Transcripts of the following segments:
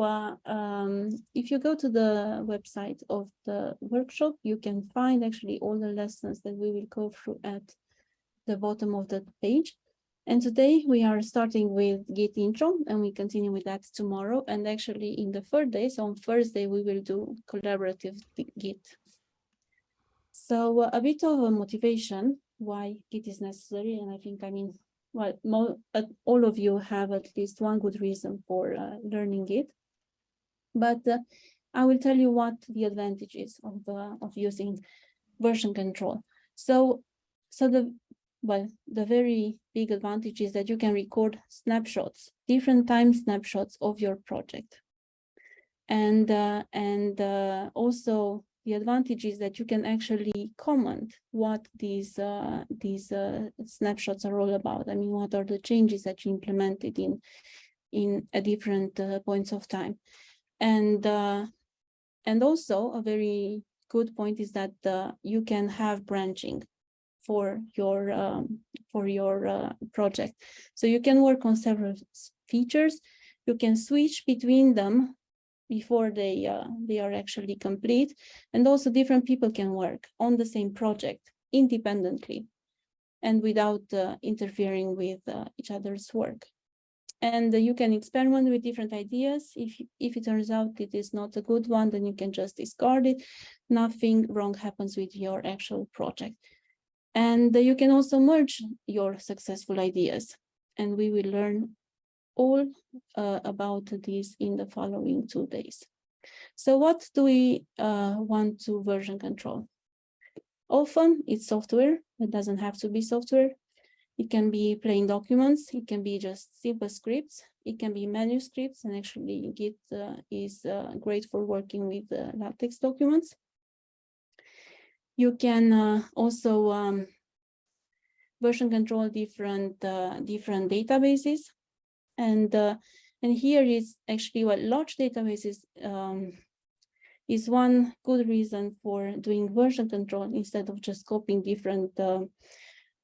uh, um, if you go to the website of the workshop, you can find actually all the lessons that we will go through at the bottom of the page. And today we are starting with Git intro and we continue with that tomorrow. And actually in the third day, so on Thursday, we will do collaborative Git. So uh, a bit of a motivation why Git is necessary. And I think, I mean, well, uh, all of you have at least one good reason for uh, learning it. But uh, I will tell you what the advantages of uh, of using version control. So, so the well, the very big advantage is that you can record snapshots, different time snapshots of your project, and uh, and uh, also the advantage is that you can actually comment what these uh, these uh, snapshots are all about. I mean, what are the changes that you implemented in in a different uh, points of time, and uh, and also a very good point is that uh, you can have branching for your um, for your uh, project. So you can work on several features. You can switch between them before they uh, they are actually complete and also different people can work on the same project independently and without uh, interfering with uh, each other's work and you can experiment with different ideas if if it turns out it is not a good one then you can just discard it nothing wrong happens with your actual project and you can also merge your successful ideas and we will learn all uh, about this in the following two days. So what do we uh, want to version control? Often it's software, it doesn't have to be software. It can be plain documents, it can be just simple scripts, it can be manuscripts, and actually Git uh, is uh, great for working with uh, LaTeX documents. You can uh, also um, version control different different databases and uh, and here is actually what large databases um, is one good reason for doing version control instead of just copying different uh,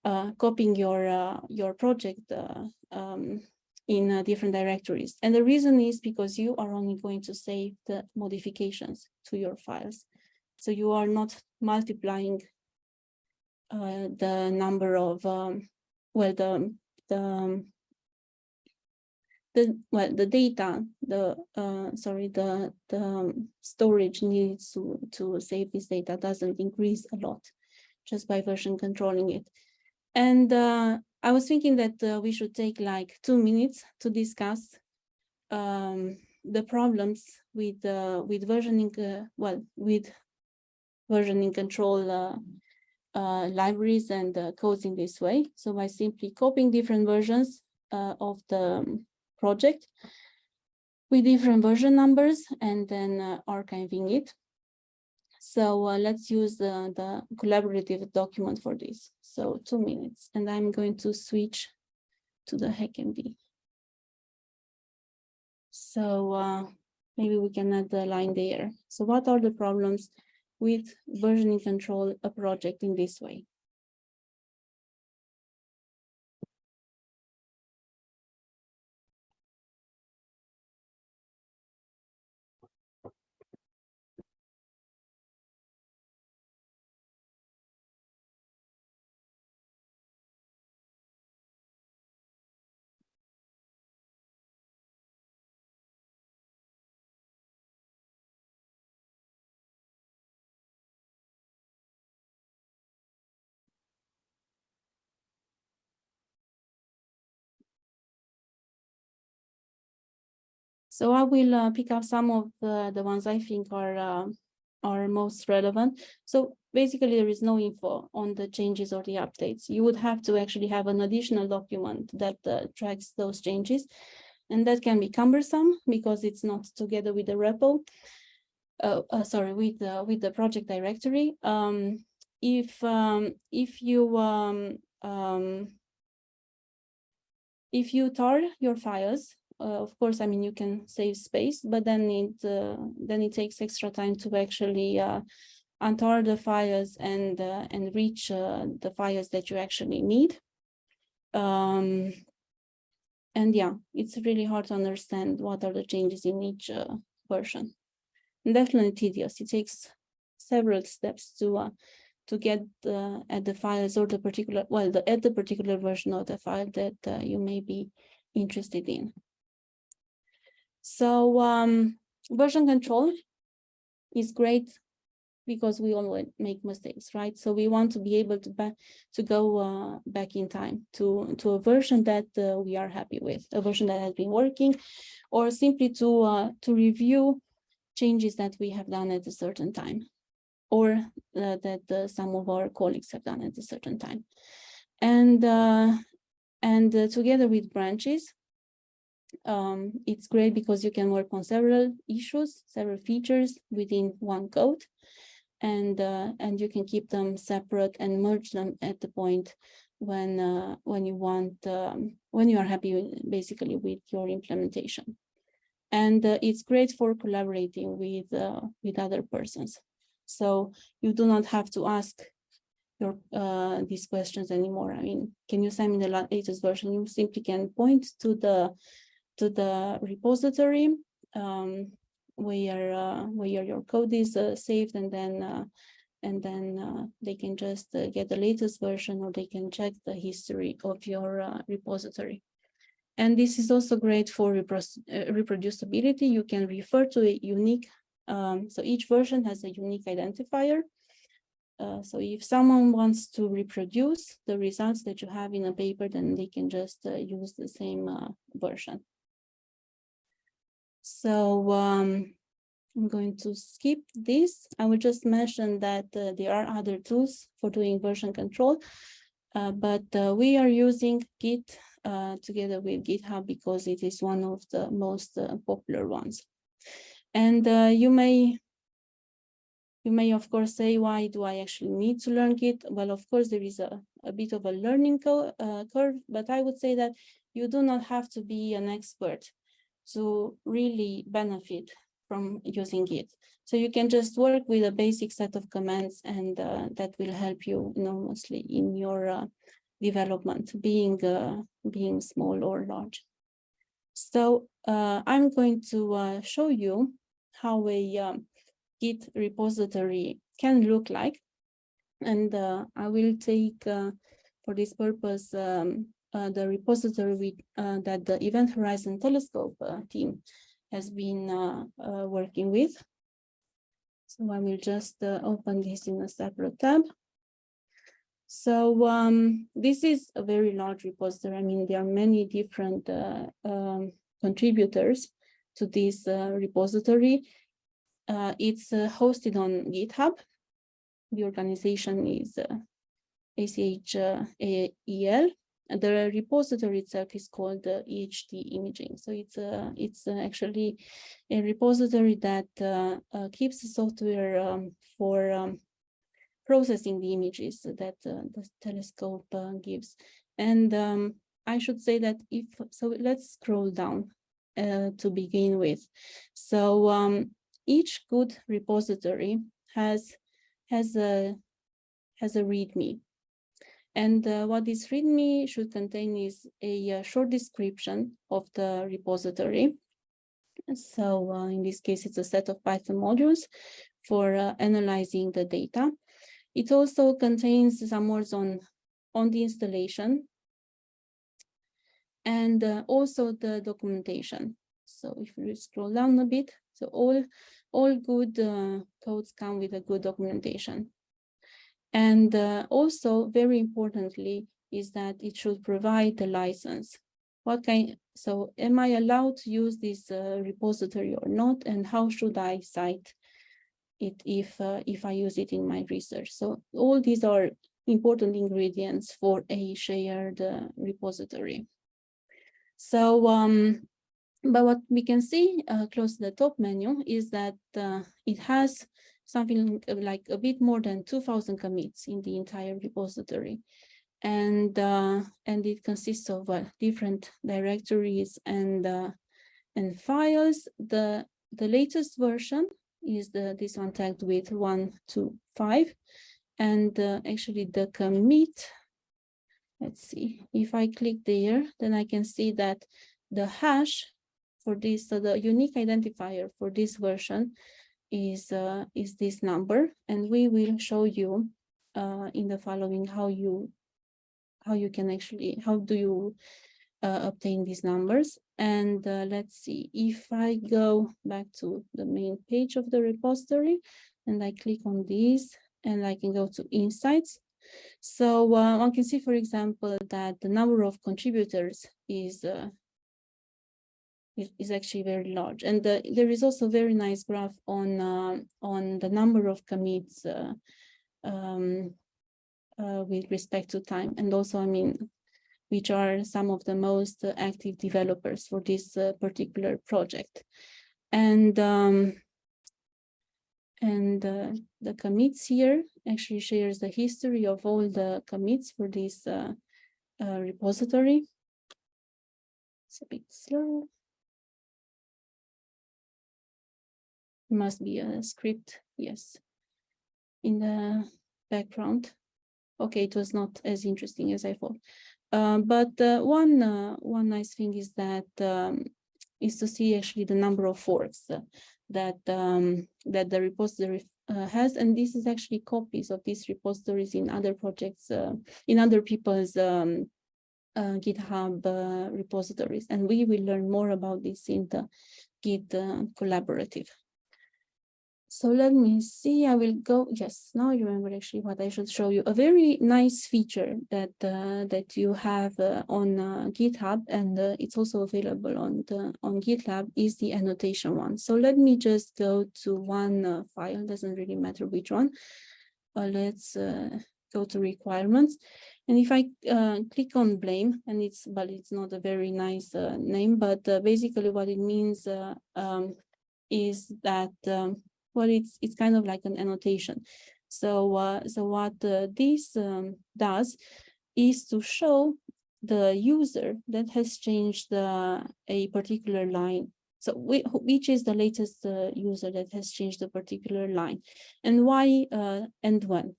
uh, copying your uh, your project uh, um, in uh, different directories. And the reason is because you are only going to save the modifications to your files. So you are not multiplying the number of, um, well, the, the um, the well the data the uh, sorry the the um, storage needs to to save this data doesn't increase a lot just by version controlling it and uh, I was thinking that uh, we should take like two minutes to discuss um, the problems with uh, with versioning uh, well with versioning control uh, libraries and codes in this way so by simply copying different versions of the project with different version numbers and then uh, archiving it. So uh, let's use the, the collaborative document for this. So two minutes, and I'm going to switch to the HackMD. So uh, maybe we can add the line there. So what are the problems with versioning control a project in this way? So I will uh, pick up some of the, the ones I think are uh, are most relevant. So basically there is no info on the changes or the updates. You would have to actually have an additional document that uh, tracks those changes. And that can be cumbersome because it's not together with the repo. Uh, uh, sorry, with the, with the project directory. Um, if um, if you um, um, if you tar your files uh, of course, I mean, you can save space, but then it uh, then it takes extra time to actually uh, untar the files and uh, and reach uh, the files that you actually need. Um, and yeah, it's really hard to understand what are the changes in each uh, version. And definitely tedious. It takes several steps to to get at the files or the particular, well, the, at the particular version of the file that you may be interested in. So um, version control is great because we all make mistakes, right? So we want to be able to to go uh, back in time to to a version that uh, we are happy with, a version that has been working, or simply to uh, to review changes that we have done at a certain time, or uh, that uh, some of our colleagues have done at a certain time, and uh, and together with branches. Um, it's great because you can work on several issues, several features within one code and uh, and you can keep them separate and merge them at the point when uh, when you want um, when you are happy basically with your implementation. And uh, it's great for collaborating with uh, with other persons. So you do not have to ask your uh, these questions anymore. I mean can you send me the latest version? You simply can point to the to the repository um, where uh, where your code is uh, saved and then uh, and then uh, they can just uh, get the latest version or they can check the history of your uh, repository. And this is also great for reproducibility. You can refer to a unique, um, so each version has a unique identifier. so if someone wants to reproduce the results that you have in a paper, then they can just use the same version. So um, I'm going to skip this. I will just mention that uh, there are other tools for doing version control, uh, but uh, we are using Git uh, together with GitHub because it is one of the most uh, popular ones. And uh, you may you may, of course, say, why do I actually need to learn Git? Well, of course, there is a, a bit of a learning curve, but I would say that you do not have to be an expert to really benefit from using it. So you can just work with a basic set of commands and uh, that will help you enormously in your uh, development, being, uh, being small or large. So uh, I'm going to uh, show you how a um, Git repository can look like. And uh, I will take, for this purpose, um, the repository uh, that the Event Horizon Telescope uh, team has been working with. So I will just open this in a separate tab. So um, this is a very large repository. I mean, there are many different uh, um, contributors to this uh, repository. Uh, it's hosted on GitHub. The organization is achael the repository itself is called the EHT imaging. So it's a, it's actually a repository that uh, uh, keeps the software um, for um, processing the images that uh, the telescope uh, gives. And um, I should say that if, so let's scroll down uh, to begin with. So um, each good repository has, has a, has a README and uh, what this README should contain is a, uh, short description of the repository. So uh, in this case, it's a set of Python modules for uh, analyzing the data. It also contains some words on, on the installation and uh, also the documentation. So if we scroll down a bit, so all, all good uh, codes come with a good documentation. And uh, also very importantly is that it should provide the license. What kind, so am I allowed to use this uh, repository or not? And how should I cite it if, uh, if I use it in my research? So all these are important ingredients for a shared uh, repository. So, um, but what we can see uh, close to the top menu is that uh, it has something like a bit more than 2000 commits in the entire repository. And, uh, and it consists of uh, different directories and, uh, and files. The, the latest version is the, this one tagged with 125. And uh, actually the commit let's see, if I click there, then I can see that the hash for this, so the unique identifier for this version is, uh, is this number, and we will show you uh, in the following how you, how you can actually, how do you uh, obtain these numbers. And uh, let's see, if I go back to the main page of the repository and I click on these and I can go to insights. So uh, one can see, for example, that the number of contributors is uh, is, actually very large. And the, there is also a very nice graph on uh, on the number of commits uh, um, uh, with respect to time. And also, I mean, which are some of the most active developers for this uh, particular project. And um, and uh, the commits here actually shares the history of all the commits for this uh, repository. It's a bit slow. Must be a script, yes, in the background. Okay, it was not as interesting as I thought. Uh, but uh, one uh, one nice thing is that um, is to see actually the number of forks that um, that the repository uh, has, and this is actually copies of these repositories in other projects, uh, in other people's um, uh, GitHub repositories, and we will learn more about this in the Git collaborative. So let me see, I will go, yes, now I remember actually what I should show you. A very nice feature that uh, that you have uh, on uh, GitHub and uh, it's also available on the on GitLab is the annotation one. So let me just go to one uh, file, doesn't really matter which one. Uh, let's go to requirements. And if I click on blame, and it's, but it's not a very nice name, but basically what it means um, is that um, well, it's it's kind of like an annotation. So uh, so what uh, this um, does is to show the user that has changed uh, a particular line. So which is the latest uh, user that has changed a particular line and why uh, and when.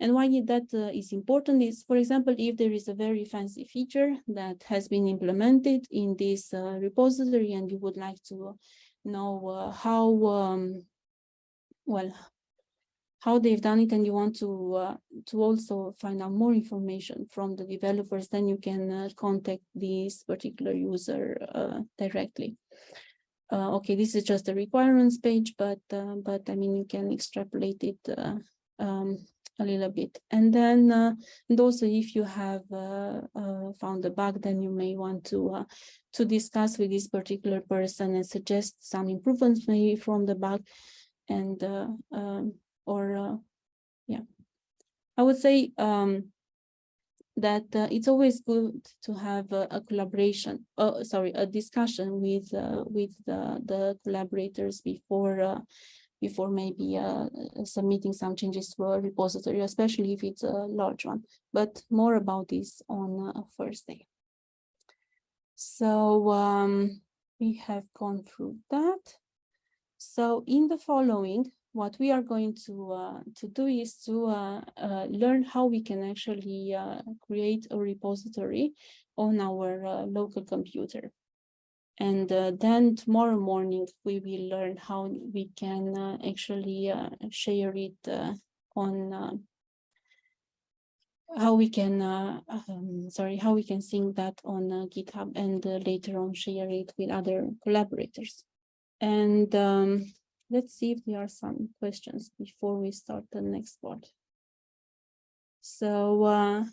And why that uh, is important is, for example, if there is a very fancy feature that has been implemented in this repository and you would like to know how um, well, how they've done it and you want to uh, to also find out more information from the developers, then you can uh, contact this particular user uh, directly. Uh, okay, this is just the requirements page, but uh, but I mean you can extrapolate it uh, um, a little bit. And then and also if you have found a bug, then you may want to to discuss with this particular person and suggest some improvements maybe from the bug and uh, um, or uh, yeah. I would say um, that uh, it's always good to have a, a collaboration uh, sorry a discussion with uh, with the, the collaborators before uh, before maybe uh, submitting some changes to a repository especially if it's a large one. But more about this on Thursday. So um, we have gone through that so in the following, what we are going to uh, to do is to uh, uh, learn how we can actually uh, create a repository on our uh, local computer. And uh, then tomorrow morning, we will learn how we can actually share it on how we can, um, sorry, how we can sync that on GitHub and later on share it with other collaborators. And um, let's see if there are some questions before we start the next part. So uh,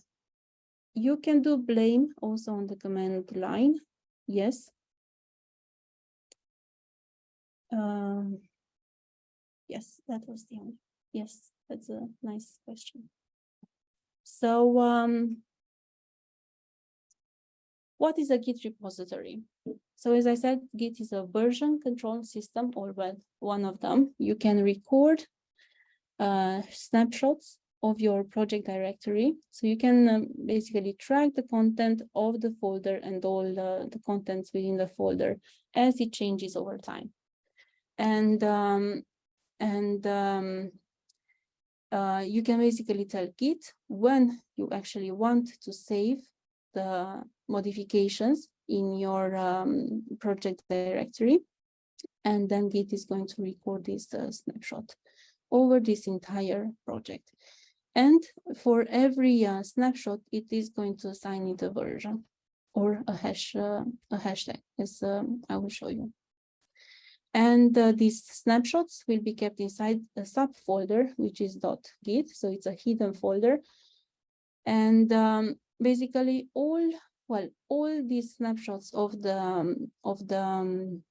you can do blame also on the command line. Yes. Um, yes, that was the only. Yes, that's a nice question. So um, what is a Git repository? So as I said, Git is a version control system, or one of them. You can record uh, snapshots of your project directory. So you can um, basically track the content of the folder and all the, the contents within the folder as it changes over time. And um, and um, uh, you can basically tell Git when you actually want to save the modifications in your um, project directory. And then Git is going to record this uh, snapshot over this entire project. And for every uh, snapshot, it is going to assign it a version or a hash, uh, a hashtag, as um, I will show you. And uh, these snapshots will be kept inside a subfolder, which is .git. So it's a hidden folder. And um, basically all, well, all these snapshots of the, um, of the, um,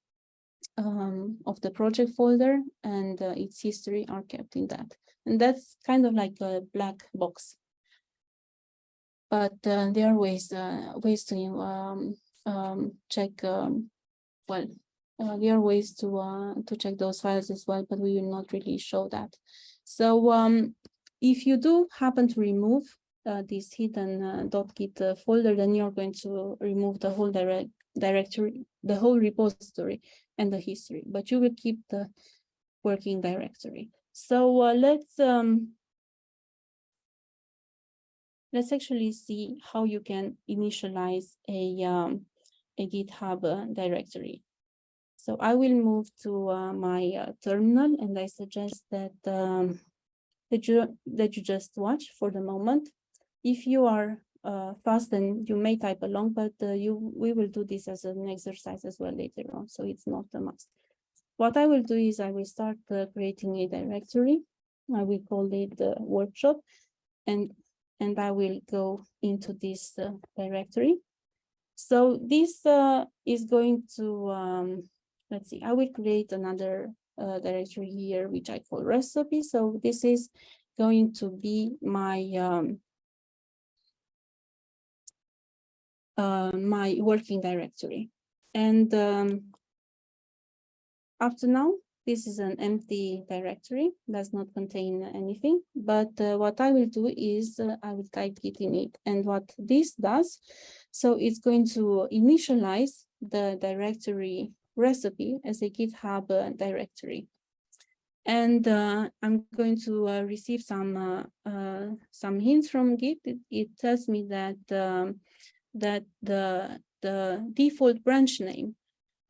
um, of the project folder and uh, its history are kept in that. And that's kind of like a black box. But uh, there are ways, uh, ways to um, um, check, well, uh, there are ways to uh, to check those files as well, but we will not really show that. So um, if you do happen to remove uh, this hidden uh, .git uh, folder, then you're going to remove the whole direct directory, the whole repository and the history, but you will keep the working directory. So uh, let's um, let's actually see how you can initialize a um, a GitHub directory. So I will move to uh, my uh, terminal and I suggest that um, that you that you just watch for the moment. If you are uh, fast, then you may type along, but uh, you we will do this as an exercise as well later on, so it's not a must. What I will do is I will start uh, creating a directory. I will call it the workshop, and and I will go into this uh, directory. So this is going to um, let's see, I will create another uh, directory here, which I call recipe. So this is going to be my um, uh, my working directory. And um, up to now, this is an empty directory, does not contain anything. But uh, what I will do is uh, I will type git init. And what this does, so it's going to initialize the directory recipe as a GitHub uh, directory. And uh, I'm going to uh, receive some some hints from Git. It, it tells me that um, that the the default branch name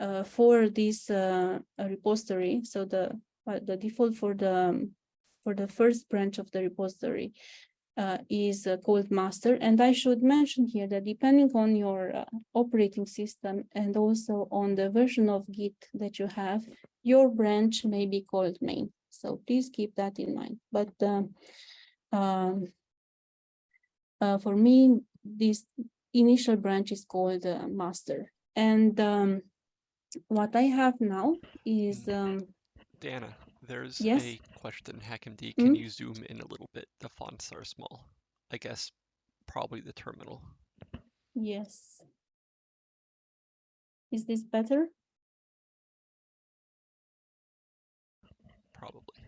uh, for this repository, so the the default for the um, for the first branch of the repository uh, is uh, called master. And I should mention here that depending on your uh, operating system and also on the version of Git that you have, your branch may be called main. So please keep that in mind. But um, um uh, for me, this initial branch is called uh, master. And um, what I have now is... Um, Dana, there's Yes? a question, HackMD. Hmm? Can you zoom in a little bit? The fonts are small. I guess probably the terminal. Yes. Is this better? Probably.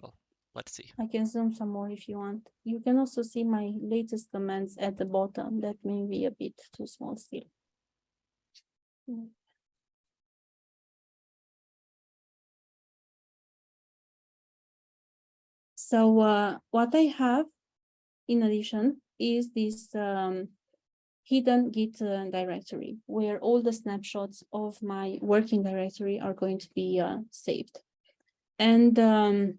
Well, let's see. I can zoom some more if you want. You can also see my latest comments at the bottom. That may be a bit too small still. So uh, what I have in addition is this um, hidden Git uh, directory where all the snapshots of my working directory are going to be uh, saved. And um,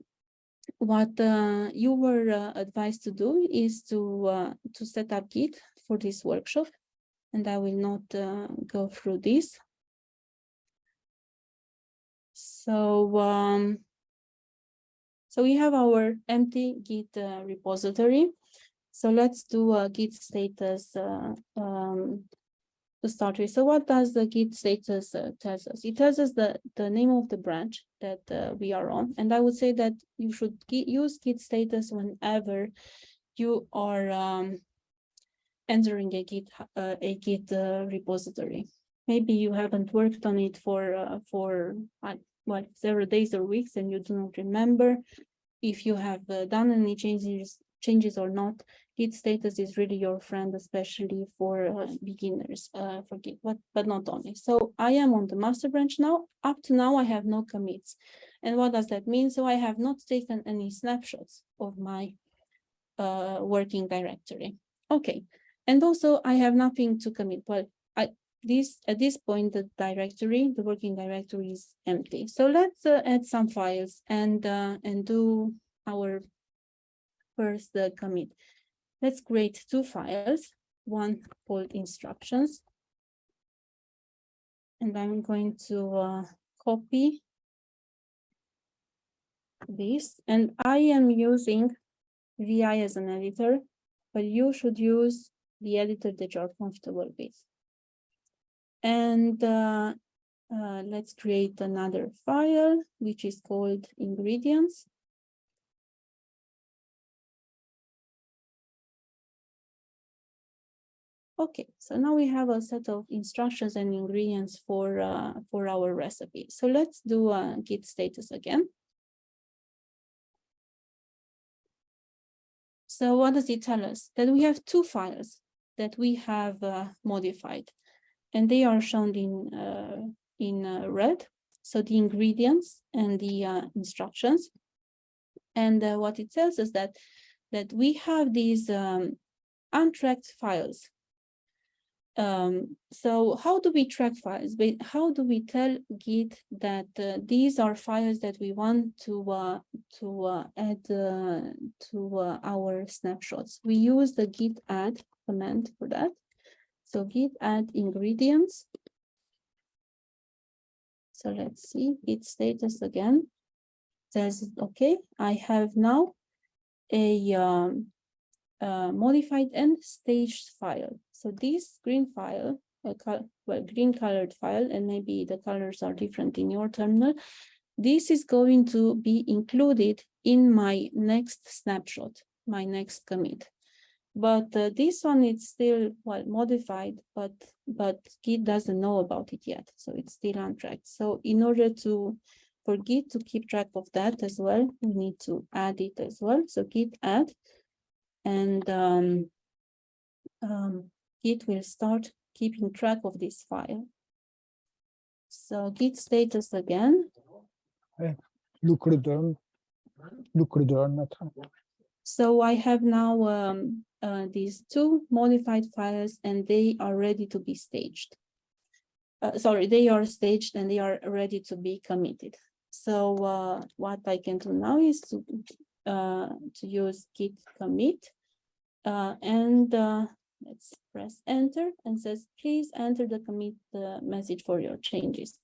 what uh, you were uh, advised to do is to uh, to set up Git for this workshop. And I will not uh, go through this. So um, so we have our empty Git uh, repository. So let's do a Git status uh, um, to start with. So what does the Git status uh, tells us? It tells us the, the name of the branch that uh, we are on. And I would say that you should use Git status whenever you are um, entering a Git, uh, a Git uh, repository. Maybe you haven't worked on it for, uh, for what several days or weeks and you do not remember if you have uh, done any changes changes or not git status is really your friend especially for uh, beginners uh, for git but but not only so i am on the master branch now up to now i have no commits And what does that mean? So I have not taken any snapshots of my uh, working directory. Okay, and also I have nothing to commit. Well, I, this at this point the directory, the working directory is empty. So let's uh, add some files and uh, and do our first uh, commit. Let's create two files, one called instructions. And I'm going to uh, copy this and I am using VI as an editor, but you should use the editor that you're comfortable with. And uh, uh, let's create another file, which is called ingredients. Okay, so now we have a set of instructions and ingredients for uh, for our recipe. So let's do a git status again. So what does it tell us? That we have two files that we have uh, modified, and they are shown in uh, in uh, red. So the ingredients and the uh, instructions, and uh, what it tells us that that we have these um, untracked files um, so how do we track files? How do we tell Git that uh, these are files that we want to uh, to uh, add uh, to uh, our snapshots? We use the git add command for that. So git add ingredients. So let's see git status again. Says okay, I have now a um, uh, modified and staged file. So this green file, well, green colored file, and maybe the colors are different in your terminal, this is going to be included in my next snapshot, my next commit. But uh, this one is still well modified, but but Git doesn't know about it yet, so it's still untracked. So in order to for Git to keep track of that as well, we need to add it as well. So Git add and um, um, Git will start keeping track of this file. So Git status again. Look return. Look. So I have now um, uh, these two modified files and they are ready to be staged. Uh, sorry, they are staged and they are ready to be committed. So uh, what I can do now is to uh, to use git commit uh, and uh, let's press enter and says please enter the commit uh, message for your changes.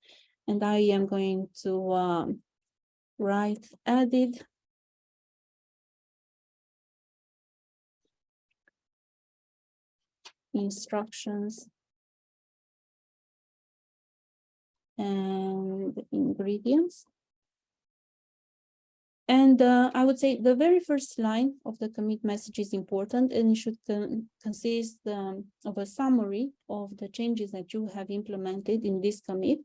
And I am going to um, write added instructions and ingredients and uh, I would say the very first line of the commit message is important and it should con consist um, of a summary of the changes that you have implemented in this commit.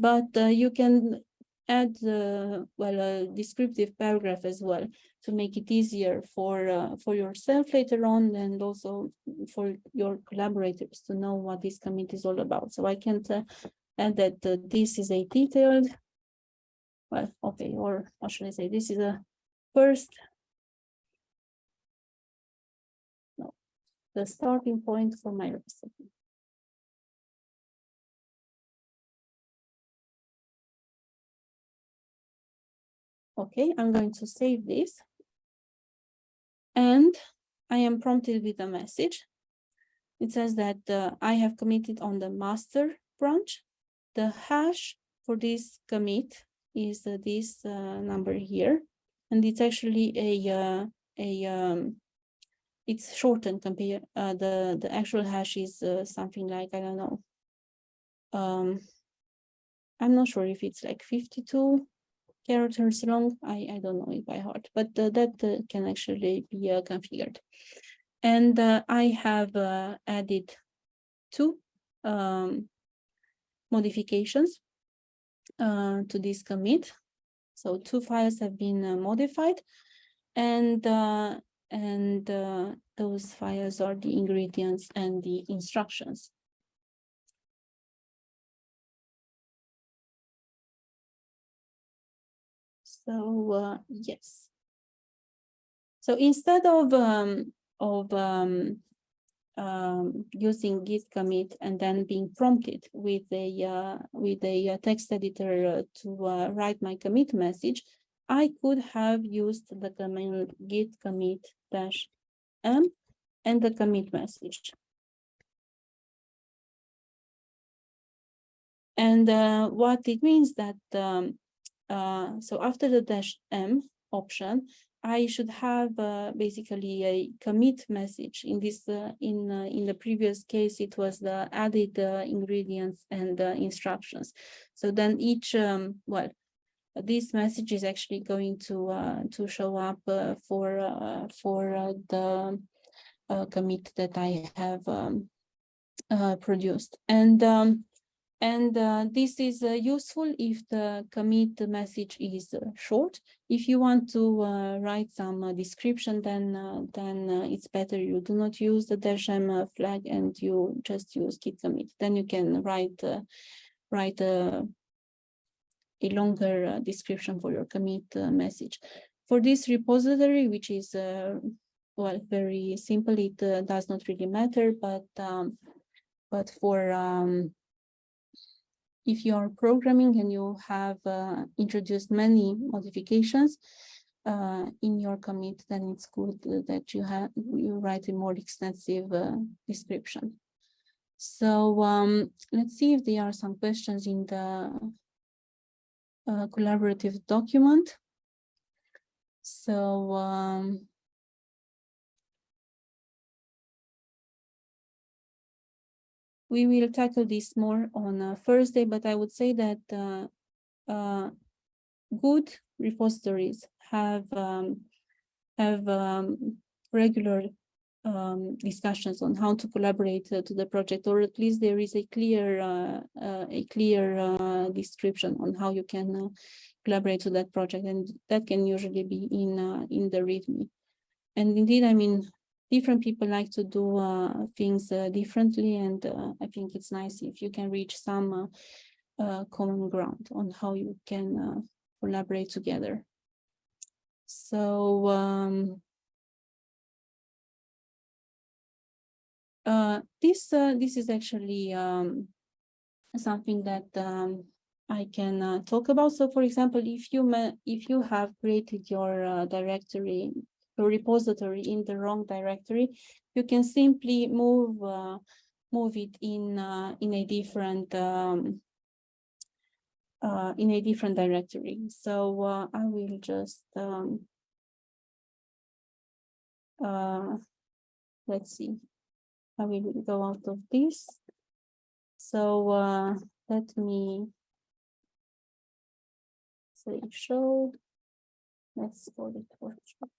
But uh, you can add, uh, well, a descriptive paragraph as well to make it easier for, uh, for yourself later on and also for your collaborators to know what this commit is all about. So I can uh, add that uh, this is a detailed well, okay, or what should I say? This is a first. No, the starting point for my recipe. Okay, I'm going to save this. And I am prompted with a message. It says that uh, I have committed on the master branch. The hash for this commit is uh, this uh, number here. And it's actually a, uh, a um, it's shortened compared, the, the actual hash is something like, I don't know. Um, I'm not sure if it's like 52 characters long. I, I don't know it by heart, but uh, that uh, can actually be uh, configured. And I have added two um, modifications uh, to this commit. So two files have been uh, modified and uh, and uh, those files are the ingredients and the instructions. So, uh, yes. So instead of, um, of, um, um, using git commit and then being prompted with a, uh, with a uh, text editor uh, to, uh, write my commit message, I could have used the command git commit dash m and the commit message. And uh, what it means that, um, uh, so after the dash M option, I should have uh, basically a commit message in this, uh, in, uh, in the previous case, it was the added uh, ingredients and uh, instructions. So then each, um, well, this message is actually going to, uh, to show up for, for the commit that I have um, produced. And um, and uh, this is uh, useful if the commit message is uh, short. If you want to uh, write some uh, description, then uh, then it's better you do not use the dash m flag and you just use git commit. Then you can write write a, a longer description for your commit message. For this repository, which is well very simple, it does not really matter, but um, but for um, if you are programming and you have uh, introduced many modifications uh, in your commit, then it's good that you have you write a more extensive uh, description. So um, let's see if there are some questions in the uh, collaborative document. So um, we will tackle this more on uh, Thursday, but I would say that uh, uh, good repositories have um, have um, regular um, discussions on how to collaborate uh, to the project, or at least there is a clear uh, uh, a clear description on how you can collaborate to that project, and that can usually be in in the README. And indeed, I mean, different people like to do uh, things uh, differently and uh, I think it's nice if you can reach some uh, uh, common ground on how you can uh, collaborate together. So um, this this is actually um, something that um, I can talk about. So for example, if you if you have created your directory a repository in the wrong directory, you can simply move uh, move it in uh, in a different um, uh, in a different directory. So uh, I will just um, uh, let's see. I will go out of this. So uh, let me say show. Let's call it workshop.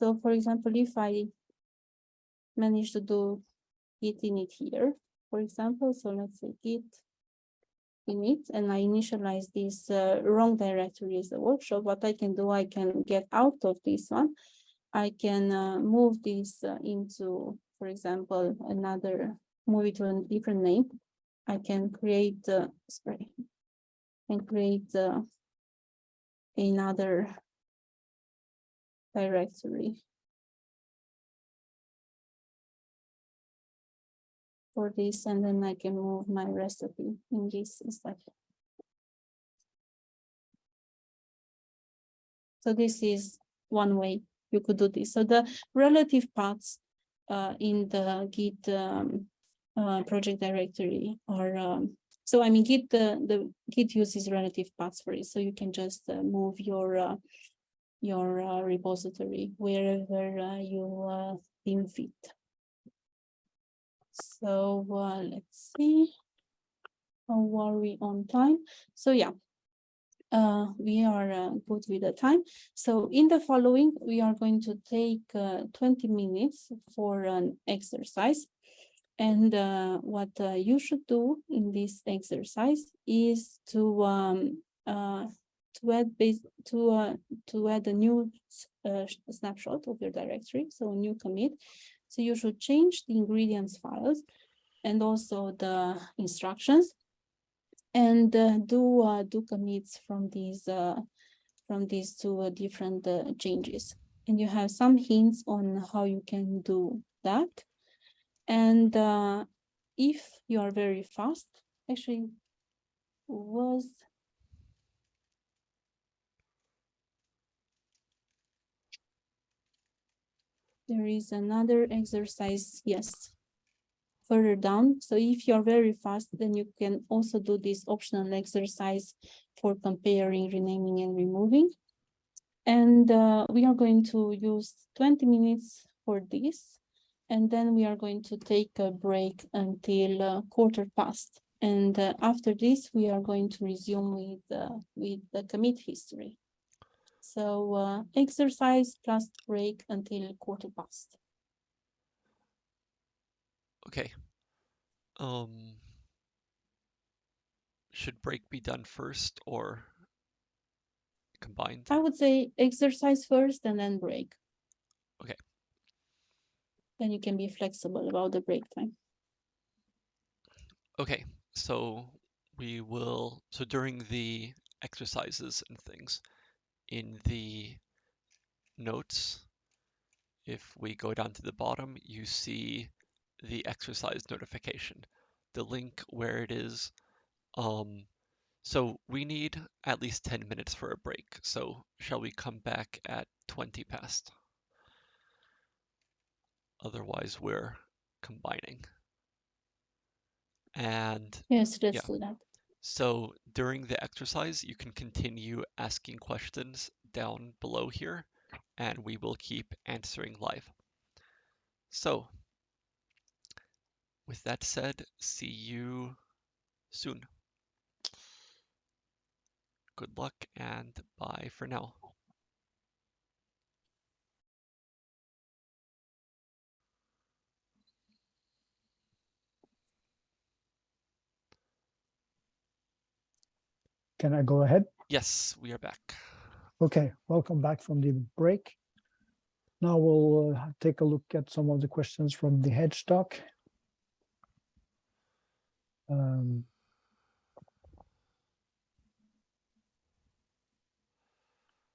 So for example, if I manage to do git init here, for example, so let's say git init, and I initialize this uh, wrong directory as a workshop, what I can do, I can get out of this one. I can uh, move this uh, into, for example, another, move it to a different name. I can create, uh, sorry, and create uh, another directory. For this, and then I can move my recipe in this instead. So this is one way you could do this. So the relative paths uh, in the Git um, uh, project directory are um, so I mean Git the the Git uses relative paths for it. So you can just uh, move your uh, your uh, repository wherever uh, you uh, deem fit. So uh, let's see. How are we on time? So yeah, uh, we are uh, good with the time. So in the following, we are going to take uh, 20 minutes for an exercise. And what you should do in this exercise is to um, to add base to uh, to add a new uh, snapshot of your directory, so a new commit. So you should change the ingredients files and also the instructions and uh, do uh, do commits from these uh, from these two uh, different changes. And you have some hints on how you can do that. And if you are very fast, actually was there is another exercise, yes, further down. So if you're very fast, then you can also do this optional exercise for comparing, renaming and removing. And uh, we are going to use 20 minutes for this. And then we are going to take a break until uh, quarter past. And uh, after this, we are going to resume with, uh, with the commit history. So uh, exercise plus break until quarter past. Okay. Um, should break be done first or combined? I would say exercise first and then break. Okay. Then you can be flexible about the break time. Okay, so we will, so during the exercises and things in the notes, if we go down to the bottom, you see the exercise notification, the link where it is. Um, so we need at least 10 minutes for a break. So shall we come back at 20 past? Otherwise, we're combining. And Yes, let's Yeah. do that. So during the exercise, you can continue asking questions down below here, and we will keep answering live. So with that said, see you soon. Good luck and bye for now. Can I go ahead? Yes, we are back. Okay, welcome back from the break. Now we'll uh, take a look at some of the questions from the HedgeDoc. Um,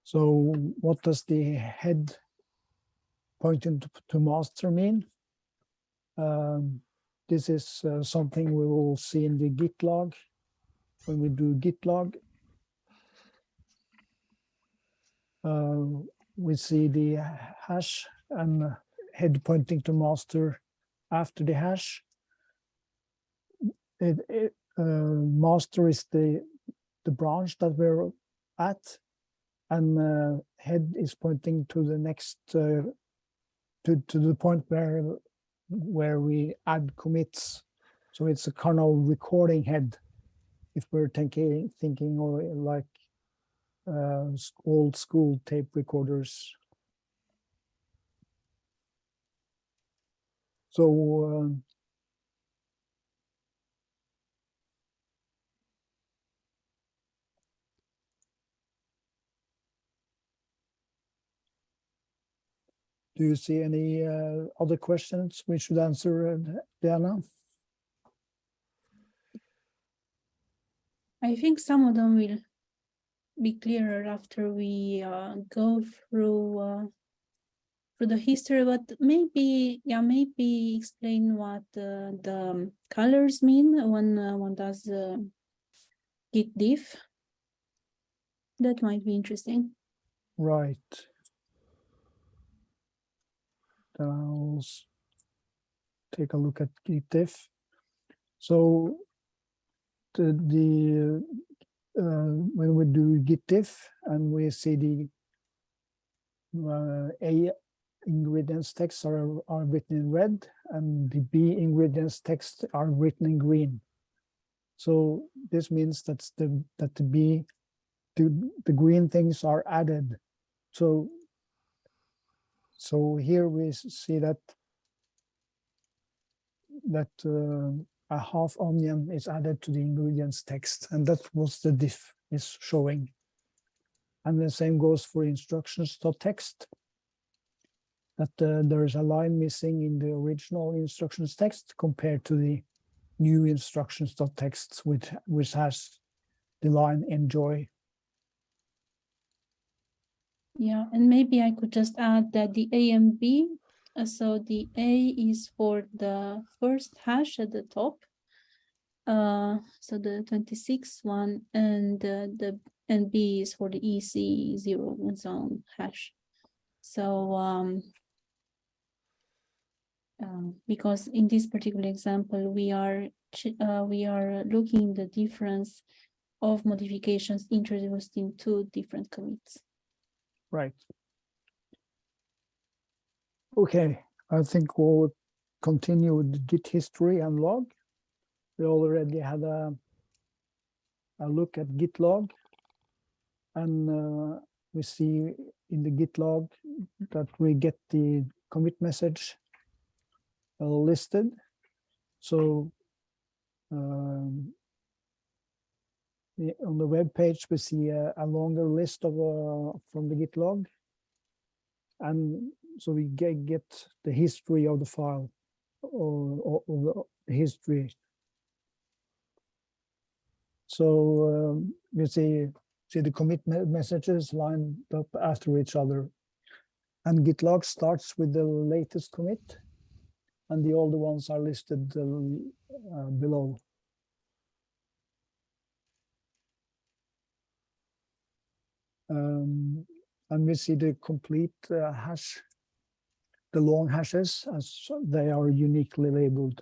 So what does the head pointing to, to master mean? Um, this is uh, something we will see in the git log when we do git log. Uh, we see the hash and head pointing to master after the hash. It, it, uh, master is the the branch that we're at, and uh, head is pointing to the next uh, to to the point where where we add commits. So it's a kind of recording head, if we're thinking thinking or like uh, old school tape recorders. So um, do you see any uh, other questions we should answer, uh, Diana? I think some of them will be clearer after we uh, go through uh, through the history, but maybe, yeah, maybe explain what uh, the um, colors mean when uh, one does uh, git diff. That might be interesting. Right. I'll take a look at GitDiff. So the, uh, when we do GitDiff and we see the uh, A ingredients text are, are written in red and the B ingredients text are written in green. So this means that's the that the B the, the green things are added. So so here we see that that uh, a half onion is added to the ingredients text, and that was the diff is showing. And the same goes for instructions.text. That uh, there is a line missing in the original instructions text compared to the new instructions.text, which which has the line enjoy Yeah, and maybe I could just add that the A and B, so the A is for the first hash at the top. Uh, so the 26 one and uh, the and B is for the EC zero zone hash. So um, um, because in this particular example, we are uh, we are looking the difference of modifications introduced in two different commits. Right. Okay, I think we'll continue with the Git history and log. We already had a a look at Git log. And uh, we see in the Git log that we get the commit message uh, listed. So um, on the web page, we see a, a longer list of uh, from the Git log. And so we get, the history of the file or, or, the history. So um, you see, see the commit messages lined up after each other. And Git log starts with the latest commit and the older ones are listed uh, uh, below. Um, and we see the complete uh, hash, the long hashes as they are uniquely labeled.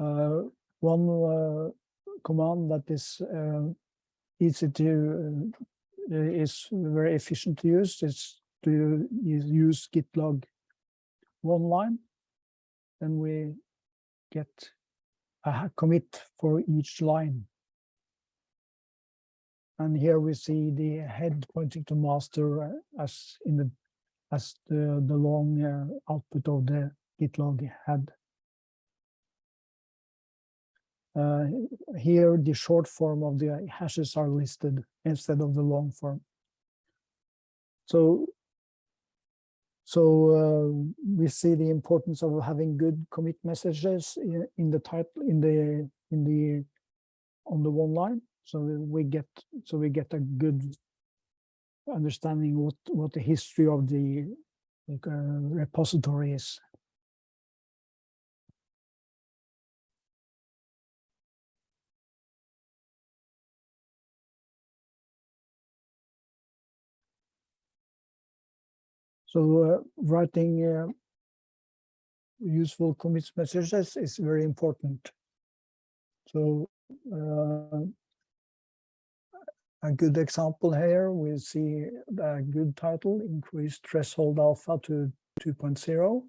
Uh, one uh, command that is uh, easy to uh, is very efficient to use is to use- use git log one line. Then we get a commit for each line. And here we see the head pointing to master uh, as in the as the the long uh, output of the git log head. Uh, here, the short form of the hashes are listed instead of the long form. So, so uh, we see the importance of having good commit messages in, in the title, in the in the on the one line. So we get so we get a good understanding what what the history of the like, uh, repository is. So uh, writing uh, useful commit messages is very important. So uh, a good example here, we see a good title, increased threshold alpha to 2.0,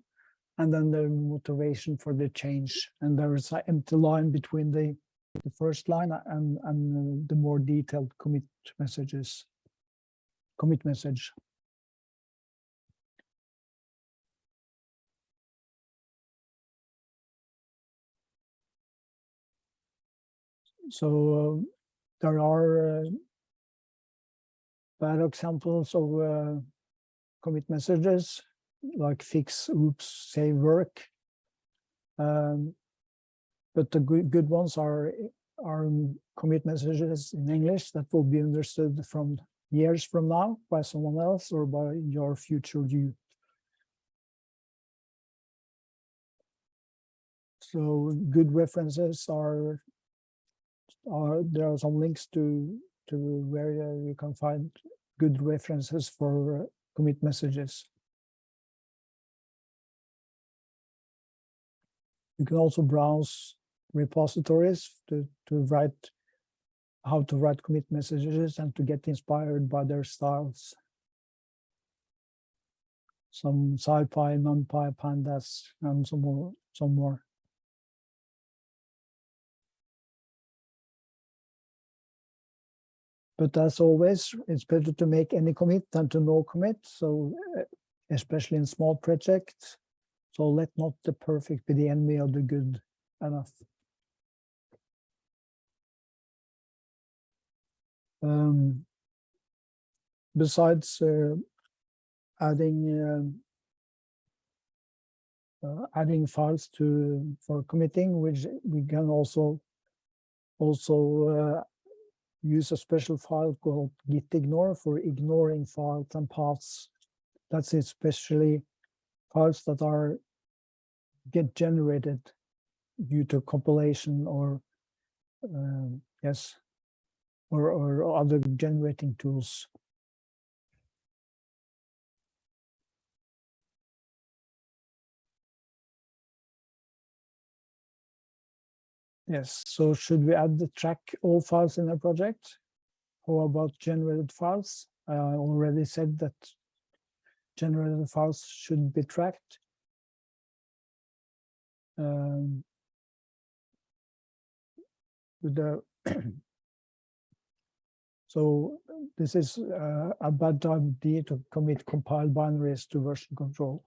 and then the motivation for the change. And there is an empty line between the, the first line and, and the more detailed commit messages, commit message. So uh, there are uh, bad examples of uh, commit messages like fix, oops, save work. Um, but the good, good ones are are commit messages in English that will be understood from years from now by someone else or by your future you. So good references are are there are some links to to where uh, you can find good references for uh, commit messages. You can also browse repositories to to write how to write commit messages and to get inspired by their styles. Some SciPy, NumPy, Pandas, and some more. Some more. But as always, it's better to make any commit than to no commit. So uh, especially in small projects. So let not the perfect be the enemy of the good enough. Um, besides uh, adding uh, adding files to for committing, which we can also also uh, use a special file called git ignore for ignoring files and paths. That's especially files that are get generated due to compilation or um, yes, or, or other generating tools. Yes, so should we add the track all files in a project? How about generated files? I already said that generated files should be tracked. Um, the so this is uh, a bad idea to commit compiled binaries to version control.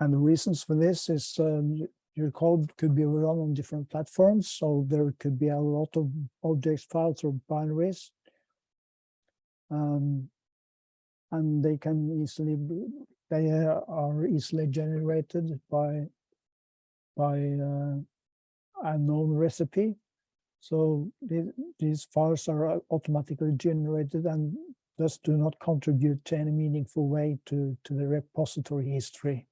And the reasons for this is um, your code could be run on different platforms, so there could be a lot of objects files or binaries. Um, and they can easily they uh, are easily generated by by uh, a known recipe. So the, these files are automatically generated and thus do not contribute to any meaningful way to, to the repository history.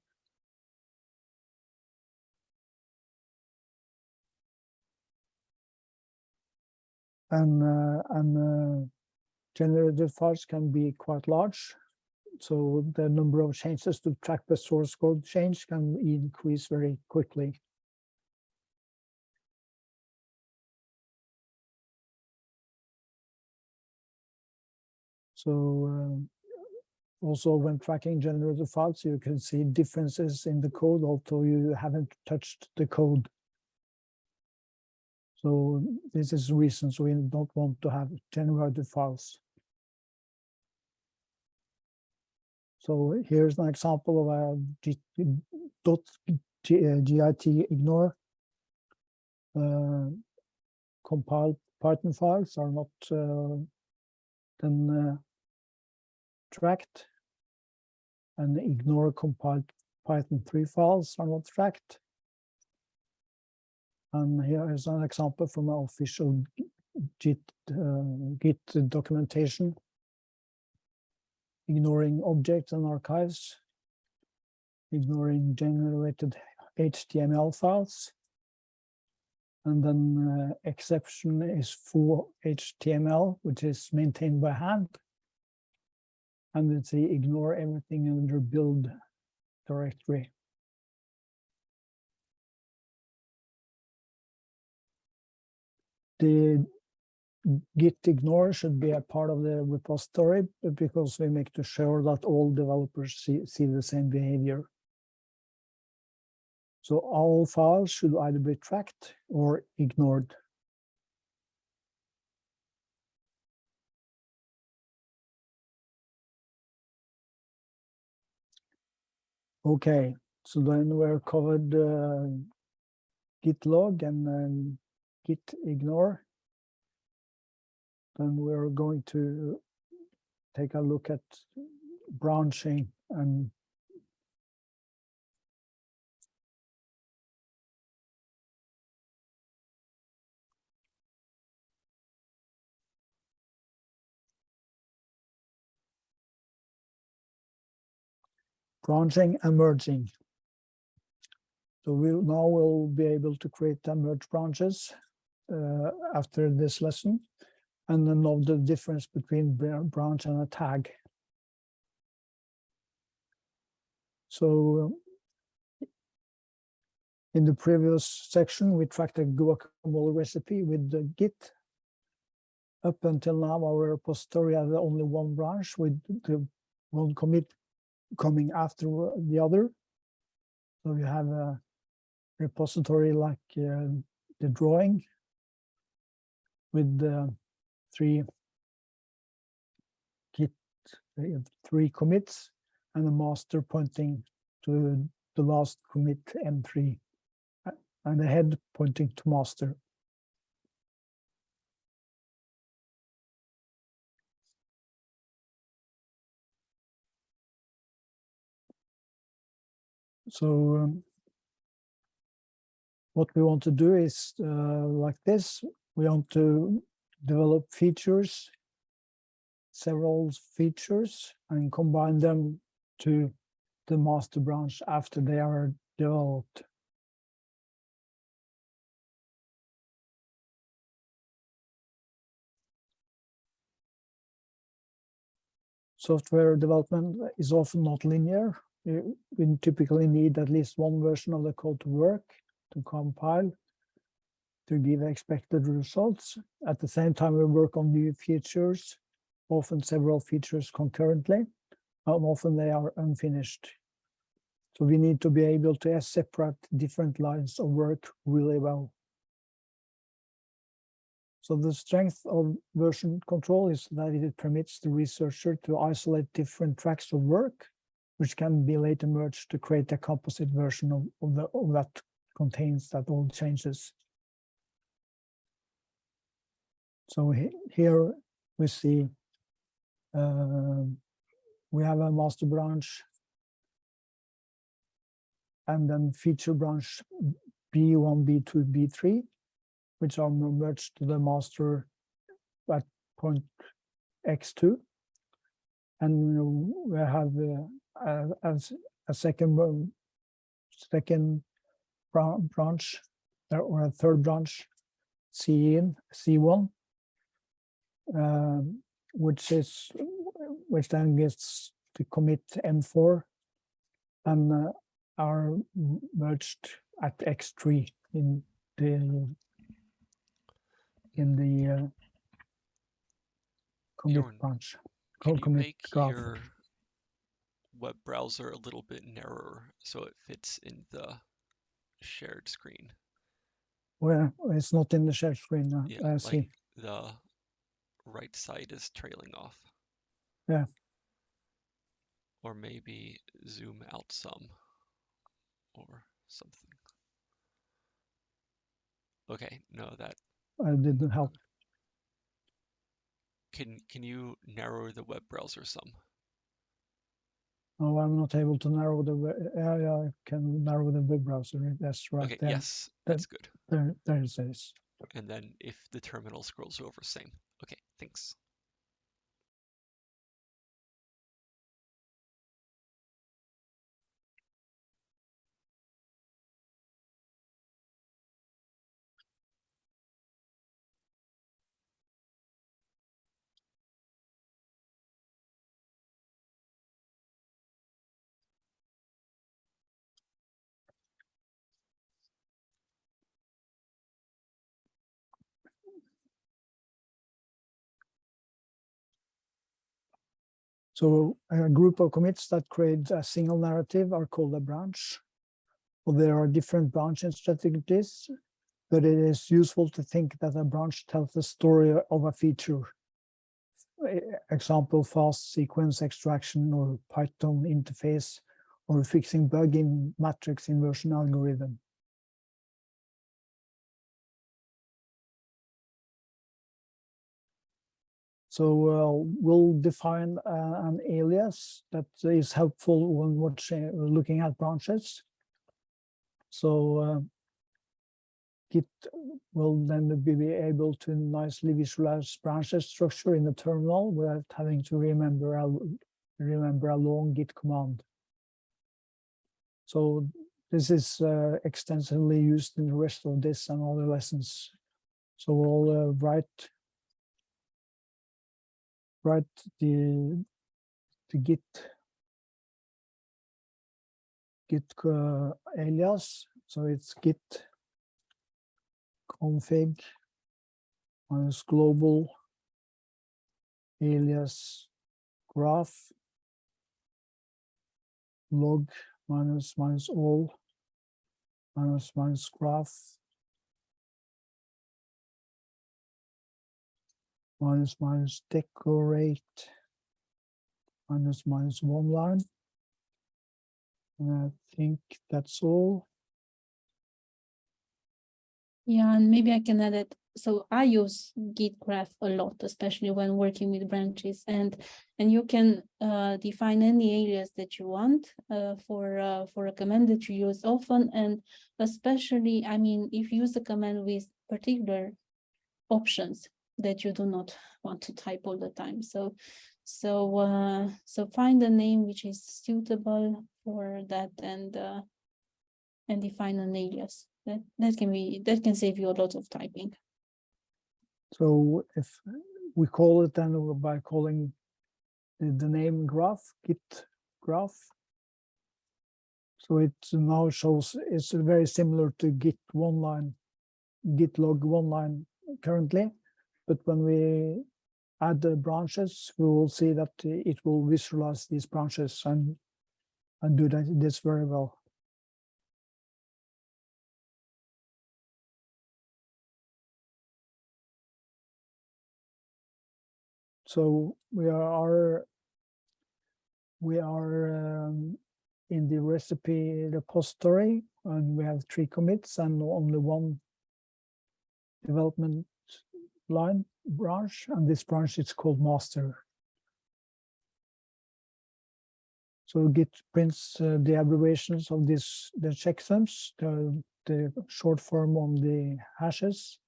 And, uh, and uh, generated files can be quite large. So the number of changes to track the source code change can increase very quickly. So um, also when tracking generated files, you can see differences in the code, although you haven't touched the code. So this is reasons we don't want to have generated files. So here's an example of a G, dot G, uh, git ignore. Uh, compiled Python files are not uh, then uh, tracked, and ignore compiled Python 3 files are not tracked. And here is an example from our official Git, uh, Git documentation, ignoring objects and archives, ignoring generated HTML files. And then uh, exception is full HTML, which is maintained by hand. And it's a ignore everything under build directory. The git ignore should be a part of the repository because we make to sure that all developers see, see the same behavior. So all files should either be tracked or ignored. Okay, so then we're covered uh, git log and um, git ignore. Then we're going to uh, take a look at branching and branching and merging. So we'll now we'll be able to create the merge branches uh, after this lesson and then know the difference between branch and a tag. So in the previous section, we tracked a guacamole recipe with the Git. Up until now, our repository had only one branch with the one commit coming after the other. So you have a repository like uh, the drawing with the three git uh, three commits and the master pointing to the last commit m3 uh, and the head pointing to master. So um, what we want to do is uh, like this we want to develop features, several features, and combine them to the master branch after they are developed. Software development is often not linear. We typically need at least one version of the code to work, to compile, to give expected results. At the same time, we work on new features, often several features concurrently, and often they are unfinished. So we need to be able to separate different lines of work really well. So the strength of version control is that it permits the researcher to isolate different tracks of work, which can be later merged to create a composite version of, of, the, of that contains that all changes. So he- here we see um, we have a master branch and then feature branch B1, B2, B3, which are merged to the master at point X2. And we have uh, a, a second second branch uh, or a third branch, C in C1, um, which is which then gets to commit M4 and uh, are merged at X3 in the in the uh, commit Bjorn, branch. Can co- you commit make graph. your web browser a little bit narrower so it fits in the shared screen? Well, it's not in the share screen. uh, Yeah, I like the right side is trailing off. Yeah. Or maybe zoom out some or something. Okay, no, that I didn't help. can can you narrow the web browser some? No, I'm not able to narrow the, we- yeah, yeah, I can narrow the web browser. That's right Okay, there. yes, that- that's good. There, there it is. And then if the terminal scrolls over, same. Okay, thanks. So a group of commits that create a single narrative are called a branch. Well, there are different branching strategies, but it is useful to think that a branch tells the story of a feature. Example, fast sequence extraction or Python interface or fixing bug in matrix inversion algorithm. So uh, we'll define uh, an alias that is helpful when watching, looking at branches. So uh, Git will then be able to nicely visualize branches structure in the terminal without having to remember a, remember a long Git command. So this is uh, extensively used in the rest of this and other lessons. So we'll uh, write write the the git git uh, alias so it's git config minus global alias graph log minus minus all minus minus graph minus minus decorate minus minus one line. And I think that's all. Yeah, and maybe I can add it so I use Git graph a lot, especially when working with branches and and you can uh, define any alias that you want uh, for uh, for a command that you use often and especially I mean if you use a command with particular options that you do not want to type all the time so so uh, so find a name which is suitable for that and uh, and define an alias that that can be that can save you a lot of typing. So if we call it then by calling the, the name graph, git graph. So it now shows it's very similar to git one line, git log one line currently. But when we add the branches, we will see that it will visualize these branches and, and do that, this very well. So we are we are um, in the recipe repository and we have three commits and only one development line branch and this branch is called master. So Git prints uh, the abbreviations of this the checksums, the, the short form on the hashes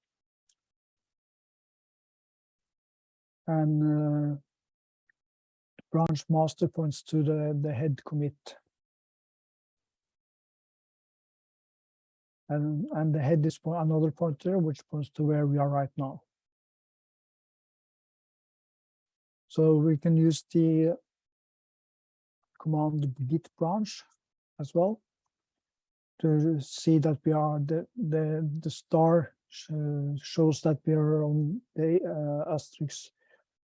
and uh, branch master points to the, the head commit. And, and the head is another pointer, which points to where we are right now. So we can use the command git branch as well to see that we are the the the star shows that we are on the uh, asterisk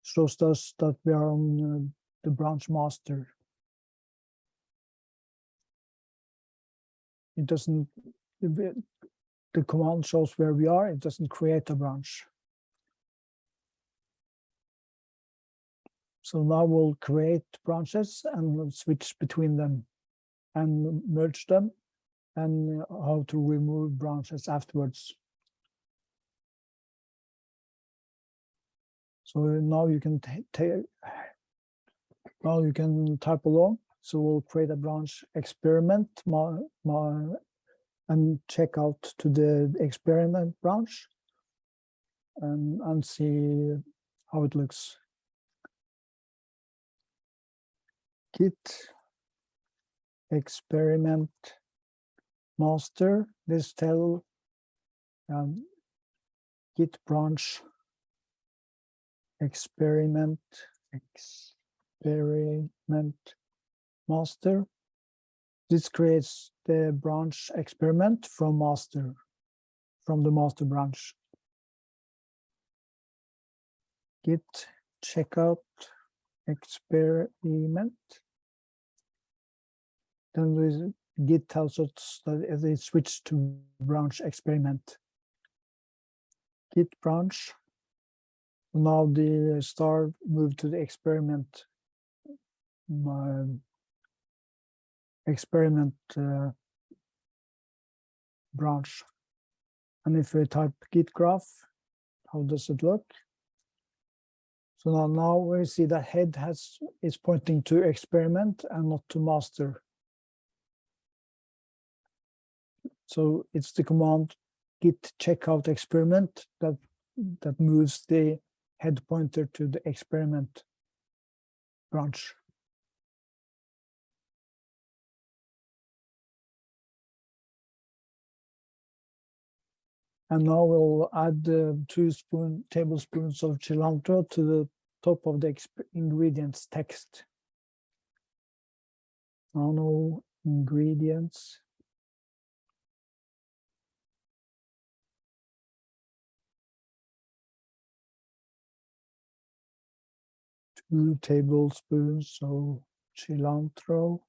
shows us that we are on uh, the branch master. It doesn't, the command shows where we are, it doesn't create a branch. So now we'll create branches and switch between them and merge them and uh, how to remove branches afterwards. So now you can now you can type along. So we'll create a branch experiment my, my, and check out to the experiment branch and, and see how it looks. Git experiment master, this tell um, git branch experiment, experiment master. This creates the branch experiment from master, from the master branch. Git checkout experiment. Then we Git tells us that they switched to branch experiment. Git branch. Now the star moved to the experiment my experiment uh, branch. And if we type git graph how does it look? So now now we see that head has is pointing to experiment and not to master so it's the command git checkout experiment that that moves the head pointer to the experiment branch. And now we'll add uh, two spoon tablespoons of cilantro to the top of the ingredients text. Now no ingredients. Two tablespoons of cilantro.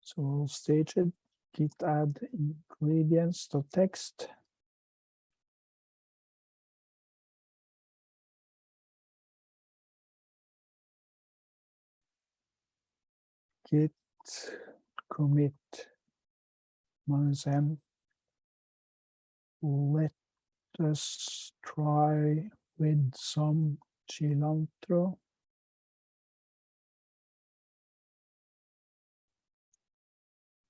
So stage it, git add ingredients to text. git commit m. Let us try with some cilantro.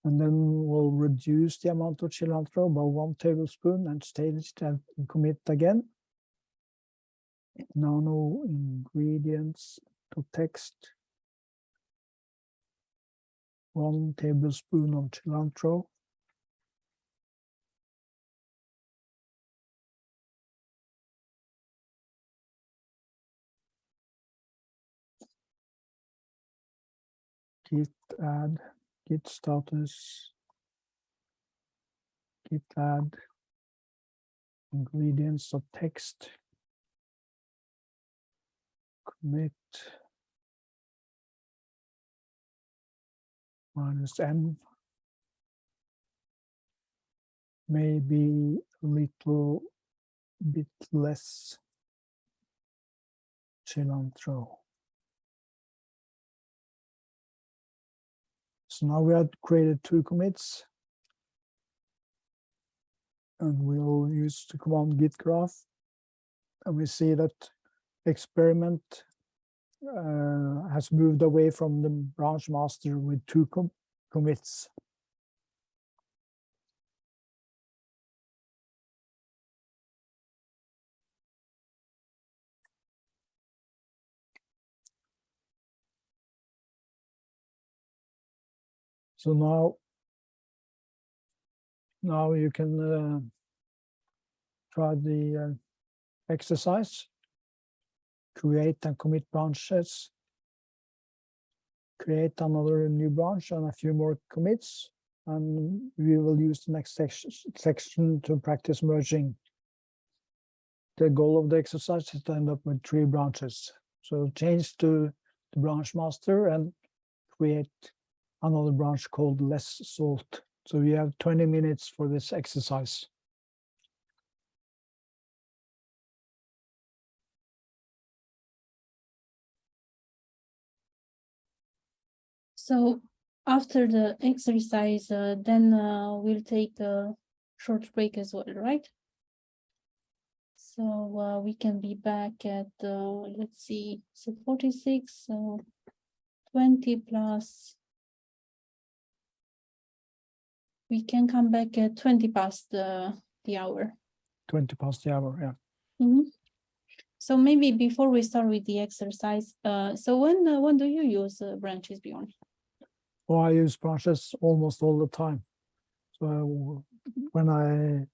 And then we'll reduce the amount of cilantro by one tablespoon and stage it and commit again. Nano ingredients to text. One tablespoon of cilantro. Git add, git status. Git add. Ingredients of text. Commit. Minus M. Maybe a little bit less. Cilantro. So now we have created two commits. And we'll use the command git graph. And we see that experiment uh, has moved away from the branch master with two com- commits. So now, now you can uh, try the uh, exercise. Create and commit branches. Create another new branch and a few more commits. And we will use the next section, section to practice merging. The goal of the exercise is to end up with three branches. So change to the branch master and create another branch called less salt. So we have 20 minutes for this exercise. So after the exercise, uh, then uh, we'll take a short break as well, right? So uh, we can be back at, uh, let's see, so forty-six, so twenty plus. We can come back at twenty past the, the hour. 20 past the hour, yeah. Mhm. So maybe before we start with the exercise, uh, so when, uh, when do you use uh, branches Bjorn? Well, I use branches almost all the time. So when I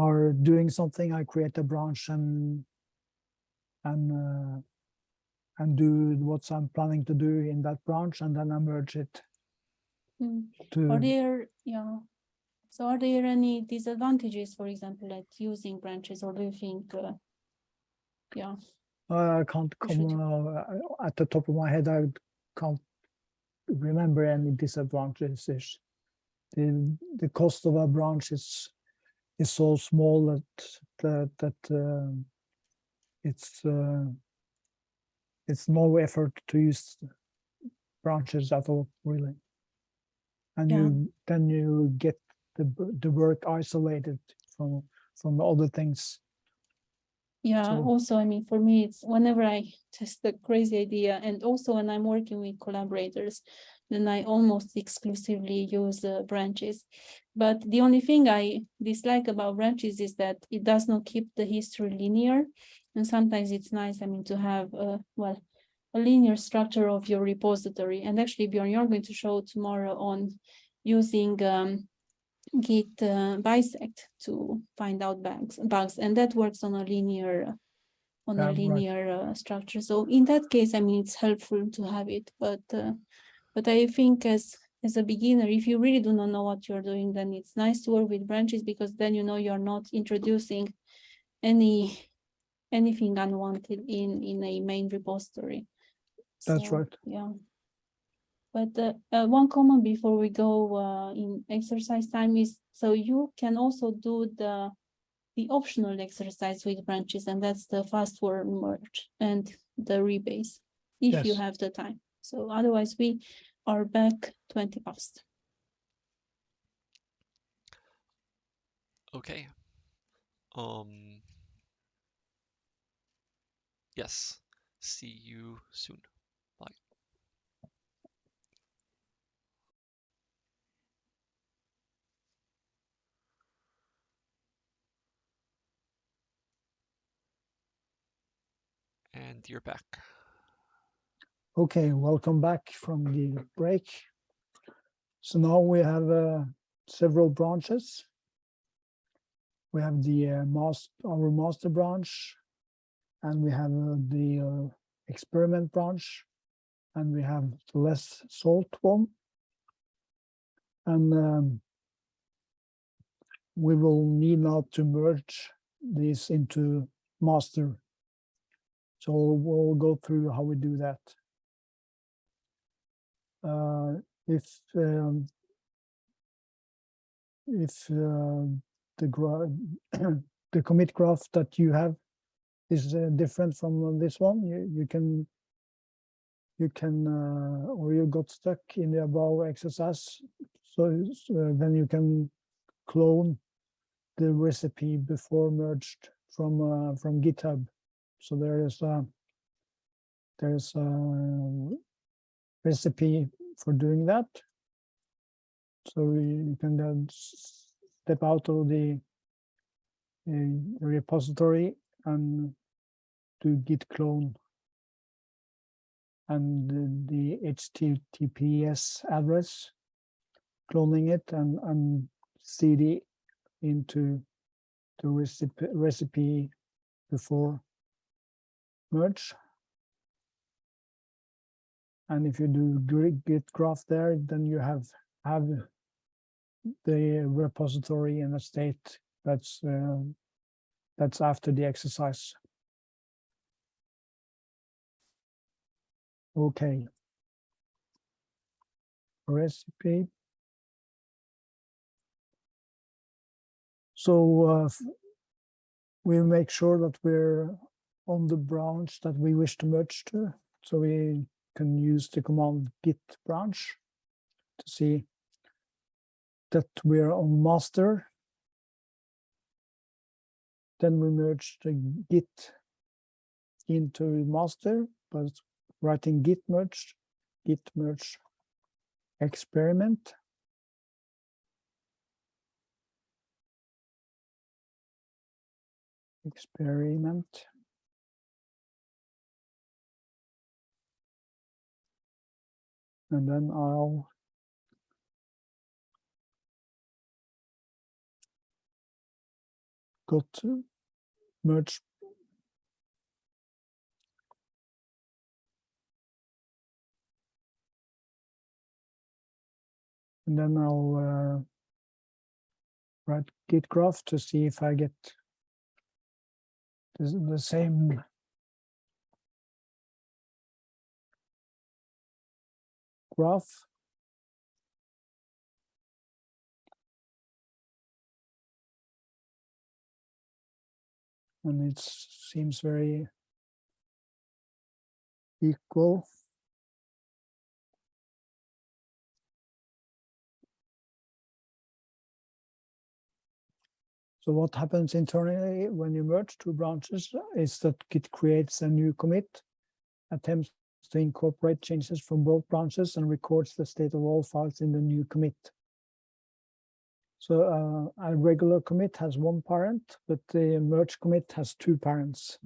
are doing something, I create a branch and and uh, and do what I'm planning to do in that branch, and then I merge it Mm. to. Are there, yeah, so are there any disadvantages, for example, at using branches, or do you think, uh, yeah, I can't should. come uh, at the top of my head. I can't remember any disadvantages. The the cost of a branch is is so small that that that um, it's uh, it's no effort to use branches at all, really. And Yeah. you then you get the the work isolated from from other things. Yeah, So- also, I mean, for me, it's whenever I test a crazy idea, and also when I'm working with collaborators, then I almost exclusively use uh, branches. But the only thing I dislike about branches is that it does not keep the history linear. And sometimes it's nice, I mean, to have, uh, well, a linear structure of your repository. And actually, Bjorn, you're going to show tomorrow on using um, Git uh, bisect to find out bugs, bugs, and that works on a linear, on Yeah, a right. linear uh, structure. So in that case, I mean, it's helpful to have it, but uh, but I think as as a beginner, if you really do not know what you're doing, then it's nice to work with branches because then you know you're not introducing any anything unwanted in in a main repository. That's So, right. Yeah. But uh, uh, one comment before we go uh, in exercise time is, so you can also do the the optional exercise with branches, and that's the fast-forward merge and the rebase, if you have the time. So otherwise, we are back 20 past. Okay. Um. Yes. See you soon. Bye. And you're back. Okay, welcome back from the break. So now we have uh, several branches. We have the uh, mas- our master branch, and we have uh, the uh, experiment branch, and we have the less salt one. And um, we will need now to merge these into master. So we'll go through how we do that uh, if um, if uh, the the commit graph that you have is uh, different from this one, you you can you can uh, or you got stuck in the above exercise, so, so then you can clone the recipe before merged from uh, from GitHub. So there is a there is a recipe for doing that. So you can then step out of the uh, repository and do git clone and the, the HTTPS address, cloning it and, and cd into the recipe, recipe before merge. And if you do git graph there, then you have have the repository in a state that's uh, that's after the exercise. Okay. Recipe. So uh, we make sure that we're on the branch that we wish to merge to. So we can use the command git branch to see that we're on master. Then we merge the git into master, but writing git merge, git merge experiment. Experiment. And then I'll go to merge. And then I'll uh, write git graph to see if I get the, the same graph. And it seems very equal. So what happens internally when you merge two branches is that Git creates a new commit, attempts to incorporate changes from both branches and records the state of all files in the new commit. So uh, a regular commit has one parent, but the merge commit has two parents.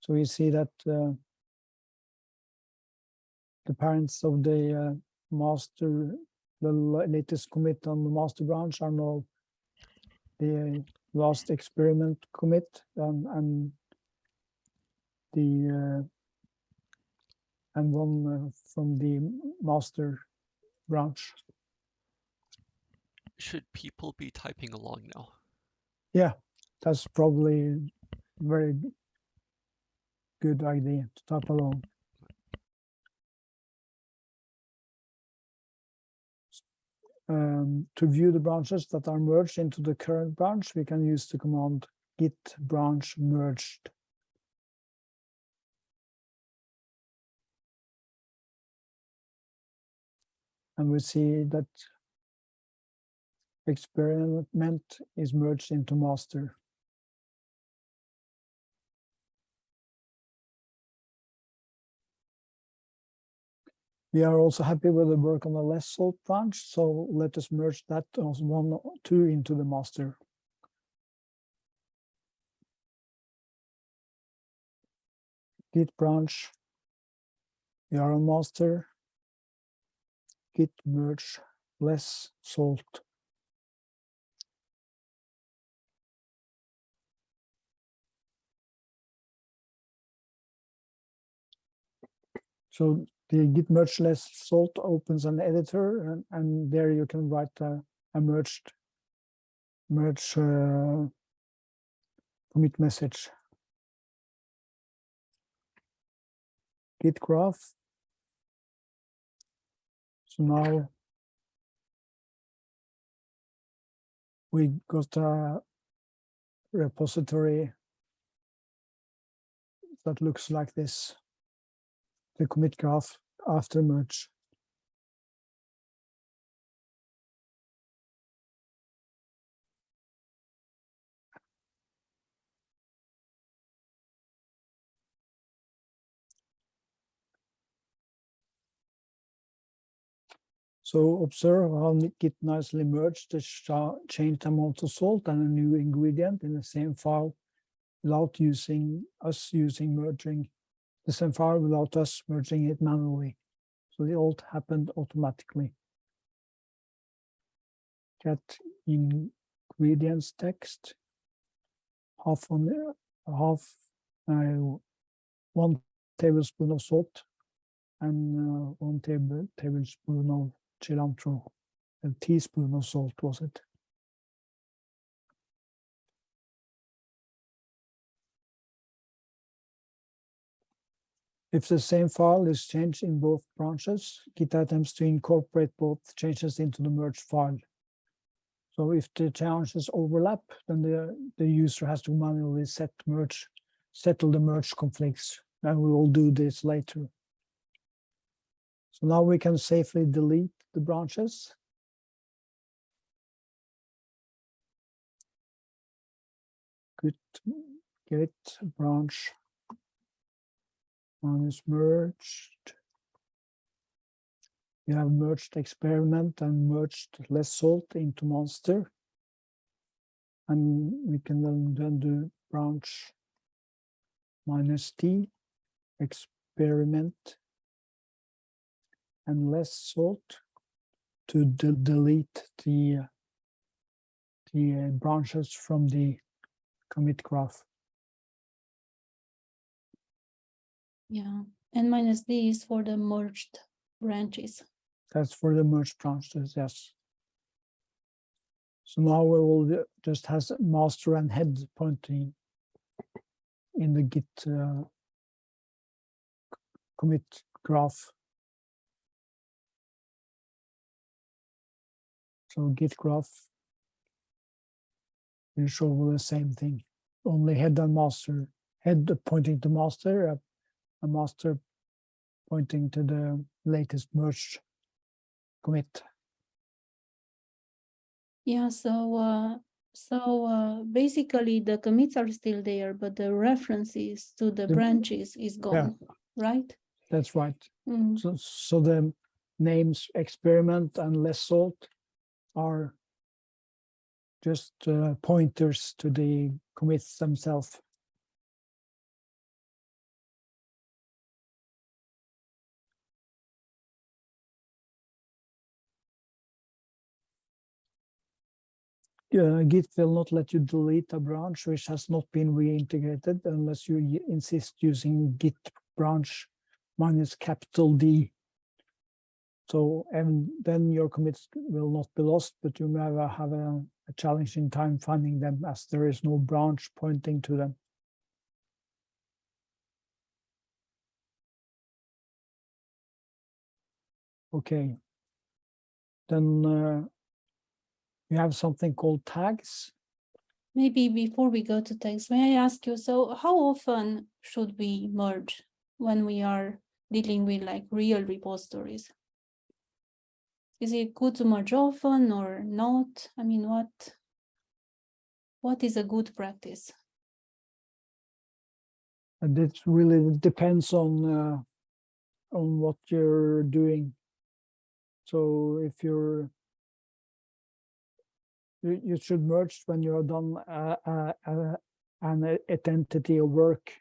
So we see that uh, the parents of the uh, master, the latest commit on the master branch are now the last experiment commit and, and the uh, and one uh, from the master branch. Should people be typing along now? Yeah, that's probably a very good idea to type along. Um, to view the branches that are merged into the current branch, we can use the command git branch merged. And we see that experiment is merged into master. We are also happy with the work on the less salt branch, so let us merge that as one, two into the master. Git branch. We are on master. Git merge less salt. So the git merge less salt opens an editor and, and there you can write a, a merged merge uh, commit message. Git graph. So now we got a repository that looks like this the commit graph after merge. So observe how Git nicely merged the changed amount of salt and a new ingredient in the same file without using us using merging the same file without us merging it manually. So the alt happened automatically. Get ingredients text, half on the half, uh, one tablespoon of salt and uh, one table tablespoon of cilantro, a teaspoon of salt was it? If the same file is changed in both branches, Git attempts to incorporate both changes into the merged file. So if the changes overlap, then the, the user has to manually set merge, settle the merge conflicts. And we will do this later. So now we can safely delete the branches. Git, git branch one is merged. We have merged experiment and merged less salt into master. And we can then, then do branch minus T, experiment and less salt to de delete the, the uh, branches from the commit graph. Yeah, and minus D is for the merged branches. That's for the merged branches, yes. So now we will just has master and head pointing in the Git uh, commit graph. So Git graph will show the same thing, only head and master. Head pointing to master, a, a master pointing to the latest merged commit. Yeah, so uh, so uh, basically the commits are still there, but the references to the The- branches is gone, right? That's right. Mm, So, so the names experiment and less salt are just uh, pointers to the commits themselves. Uh, Git will not let you delete a branch which has not been reintegrated unless you insist using Git branch minus capital D. So, and then your commits will not be lost, but you may have a, a, challenging time finding them as there is no branch pointing to them. Okay. Then uh, we have something called tags. Maybe before we go to text, may I ask you, so how often should we merge when we are dealing with like real repositories? Is it good to merge often or not? I mean, what what is a good practice? And it really depends on uh, on what you're doing. So if you're you, you should merge when you are done uh, uh, uh, an identity of work.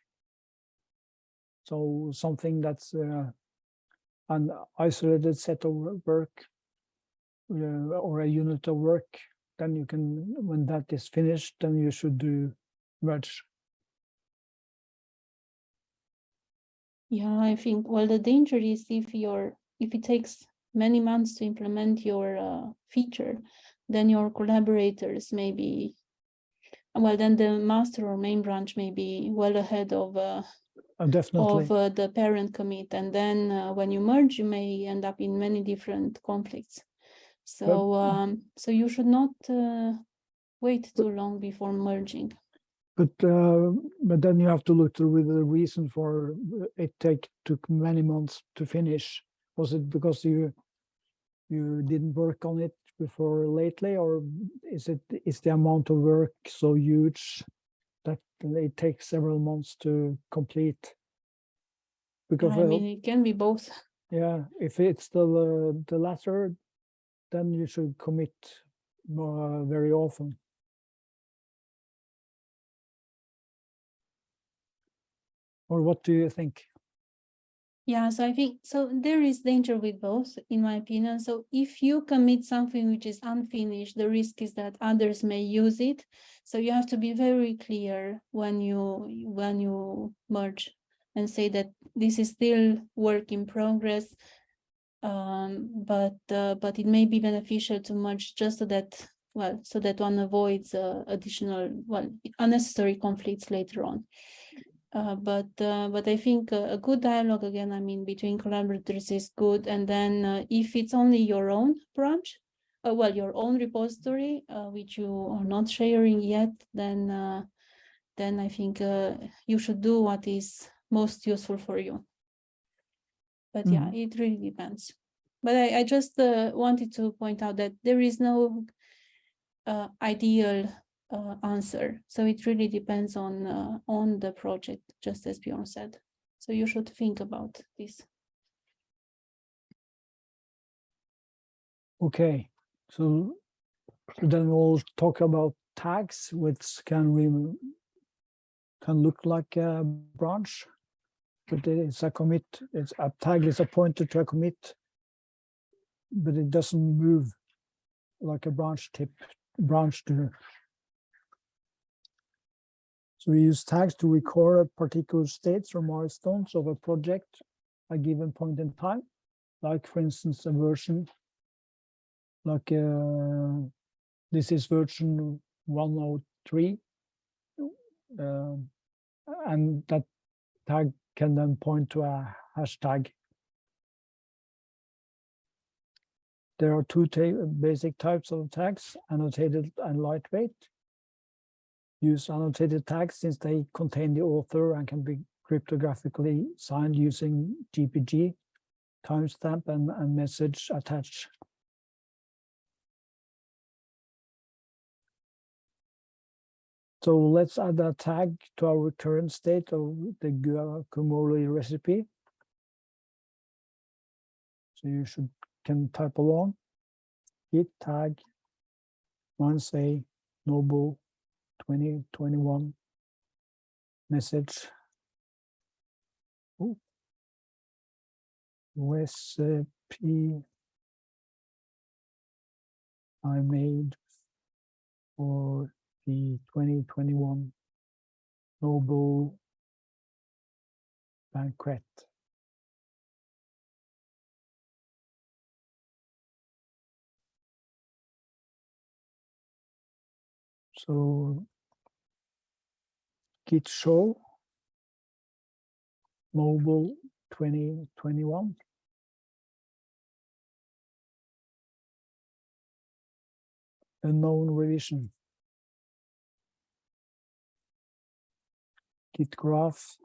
So something that's an isolated set of work or a unit of work, then you can, when that is finished, then you should do merge. Yeah, I think, well, the danger is if you're, if it takes many months to implement your uh, feature, then your collaborators may be, well, then the master or main branch may be well ahead of, uh, Uh, Definitely. of uh, the parent commit. And then uh, when you merge, you may end up in many different conflicts. So, um, so you should not uh, wait too long before merging. But uh, but then you have to look through the reason for it take took many months to finish. Was it because you you didn't work on it before lately, or is it is the amount of work so huge that it takes several months to complete? Because I mean, it can be both. yeah, if it's the uh, the latter, then you should commit more uh, very often. Or what do you think? Yeah, so I think, so there is danger with both, in my opinion. So if you commit something which is unfinished, the risk is that others may use it. So you have to be very clear when you, when you merge and say that this is still work in progress. Um, but, uh, but it may be beneficial to merge just so that, well, so that one avoids uh, additional, well, unnecessary conflicts later on. Uh, but uh, but I think uh, a good dialogue again, I mean, between collaborators is good. And then uh, if it's only your own branch, well, your own repository, which you are not sharing yet, then then I think you should do what is most useful for you. But yeah, it really depends. But I, I just uh, wanted to point out that there is no uh, ideal uh, answer. So it really depends on uh, on the project, just as Bjorn said. So you should think about this. Okay, so then we'll talk about tags, which can we can look like a branch, but it's a commit. It's a tag is a pointer to a commit, but it doesn't move like a branch tip branch do. So we use tags to record particular states or milestones of a project, at a given point in time, like for instance a version like uh, this is version 103 um, and that tag can then point to a hashtag. There are two basic types of tags annotated and lightweight. Use annotated tags since they contain the author and can be cryptographically signed using gpg timestamp and, and message attached So let's add a tag to our current state of the guacamole recipe. So you should can type along. Git tag one say noble 2021 message. Ooh. Recipe I made for the 2021 Nobel banquet. So Git show Nobel 2021. Unknown revision. Git graph.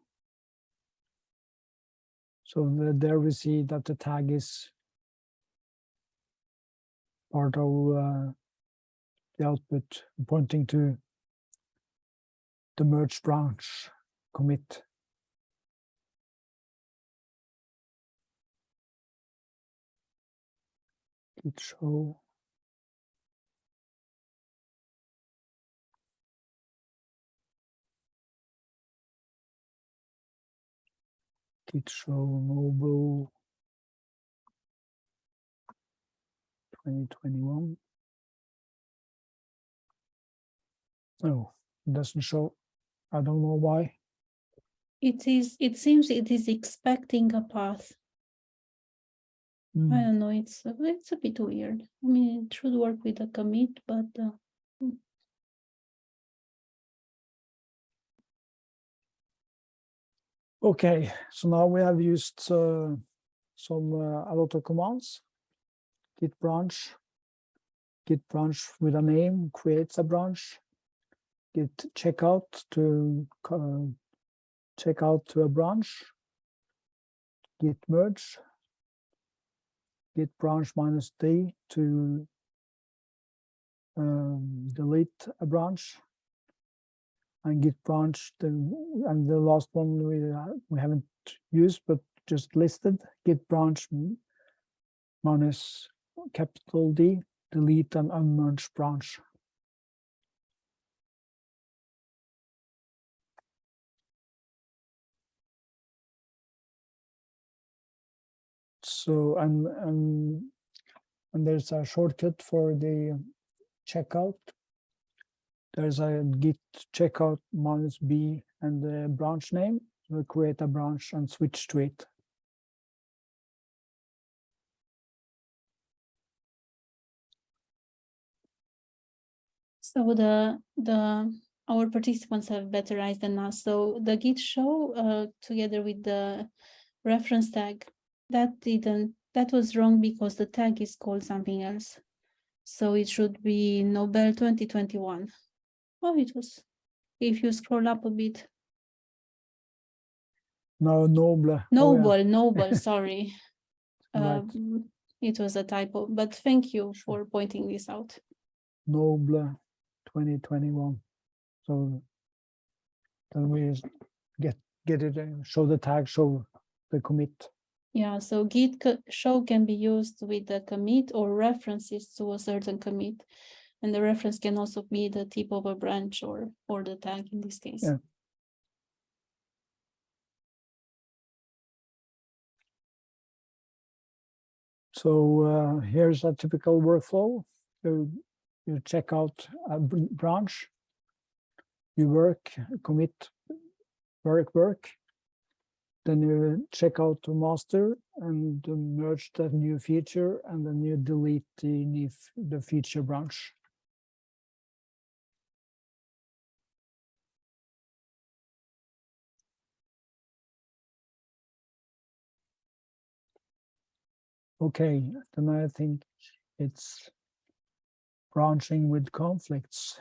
So the- there we see that the tag is part of uh, the output pointing to the merge branch commit. Git show. Git show mobile. 2021. No, it doesn't show. I don't know why. It is, it seems it is expecting a path. I Hmm, don't know, it's, a- it's a bit weird. I mean, it should work with a commit, but uh, Okay, so now we have used uh, some uh, a lot of commands. Git branch, git branch with a name creates a branch. Git checkout to co- check out to a branch. Git merge. Git branch minus d to um, delete a branch and git branch the and the last one we uh, we haven't used but just listed git branch minus capital D delete an unmerged branch. So and and and there's a shortcut for the checkout there's a git checkout minus b and the branch name. We'll create a branch and switch to it. so the, the, our participants have better eyes than us. So the git show uh, together with the reference tag, that didn't, that was wrong because the tag is called something else. So it should be Nobel twenty twenty-one. Oh, it was, if you scroll up a bit, No, noble. oh yeah, noble, noble, sorry. Right, Um, It was a typo, but thank you for pointing this out. noble 2021. So then we get get it, uh, show the tag, show the commit. Yeah, so git show can be used with the commit or references to a certain commit. And the reference can also be the tip of a branch or, or the tag in this case. Yeah. So uh, here's a typical workflow. You, you check out a branch. You work, commit, work, work. Then you check out master and merge that new feature and then you delete the, the feature branch. Okay, then I think it's branching with conflicts.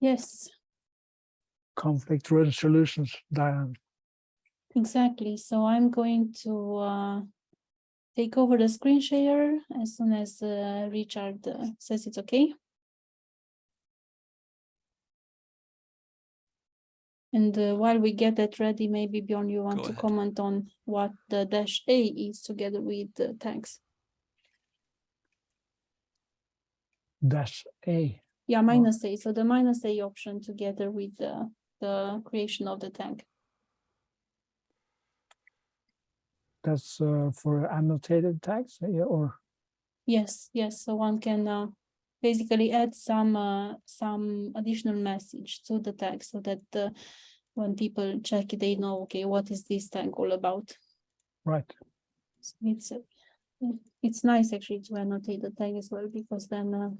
Yes, conflict resolutions, Diane. exactly. So I'm going to uh, take over the screen share as soon as uh, Richard uh, says it's okay. And uh, while we get that ready, maybe Bjorn, you want Go to ahead. comment on what the dash A is together with the tags? Dash A. Yeah, minus A, so the minus A option together with the, the creation of the tag. That's uh, for annotated tags, yeah, or Yes, yes, so one can uh, basically add some, uh, some additional message to the tag so that uh, when people check it, they know, okay, what is this tag all about? right. So It's, uh, it's nice actually to annotate the tag as well, because then, uh,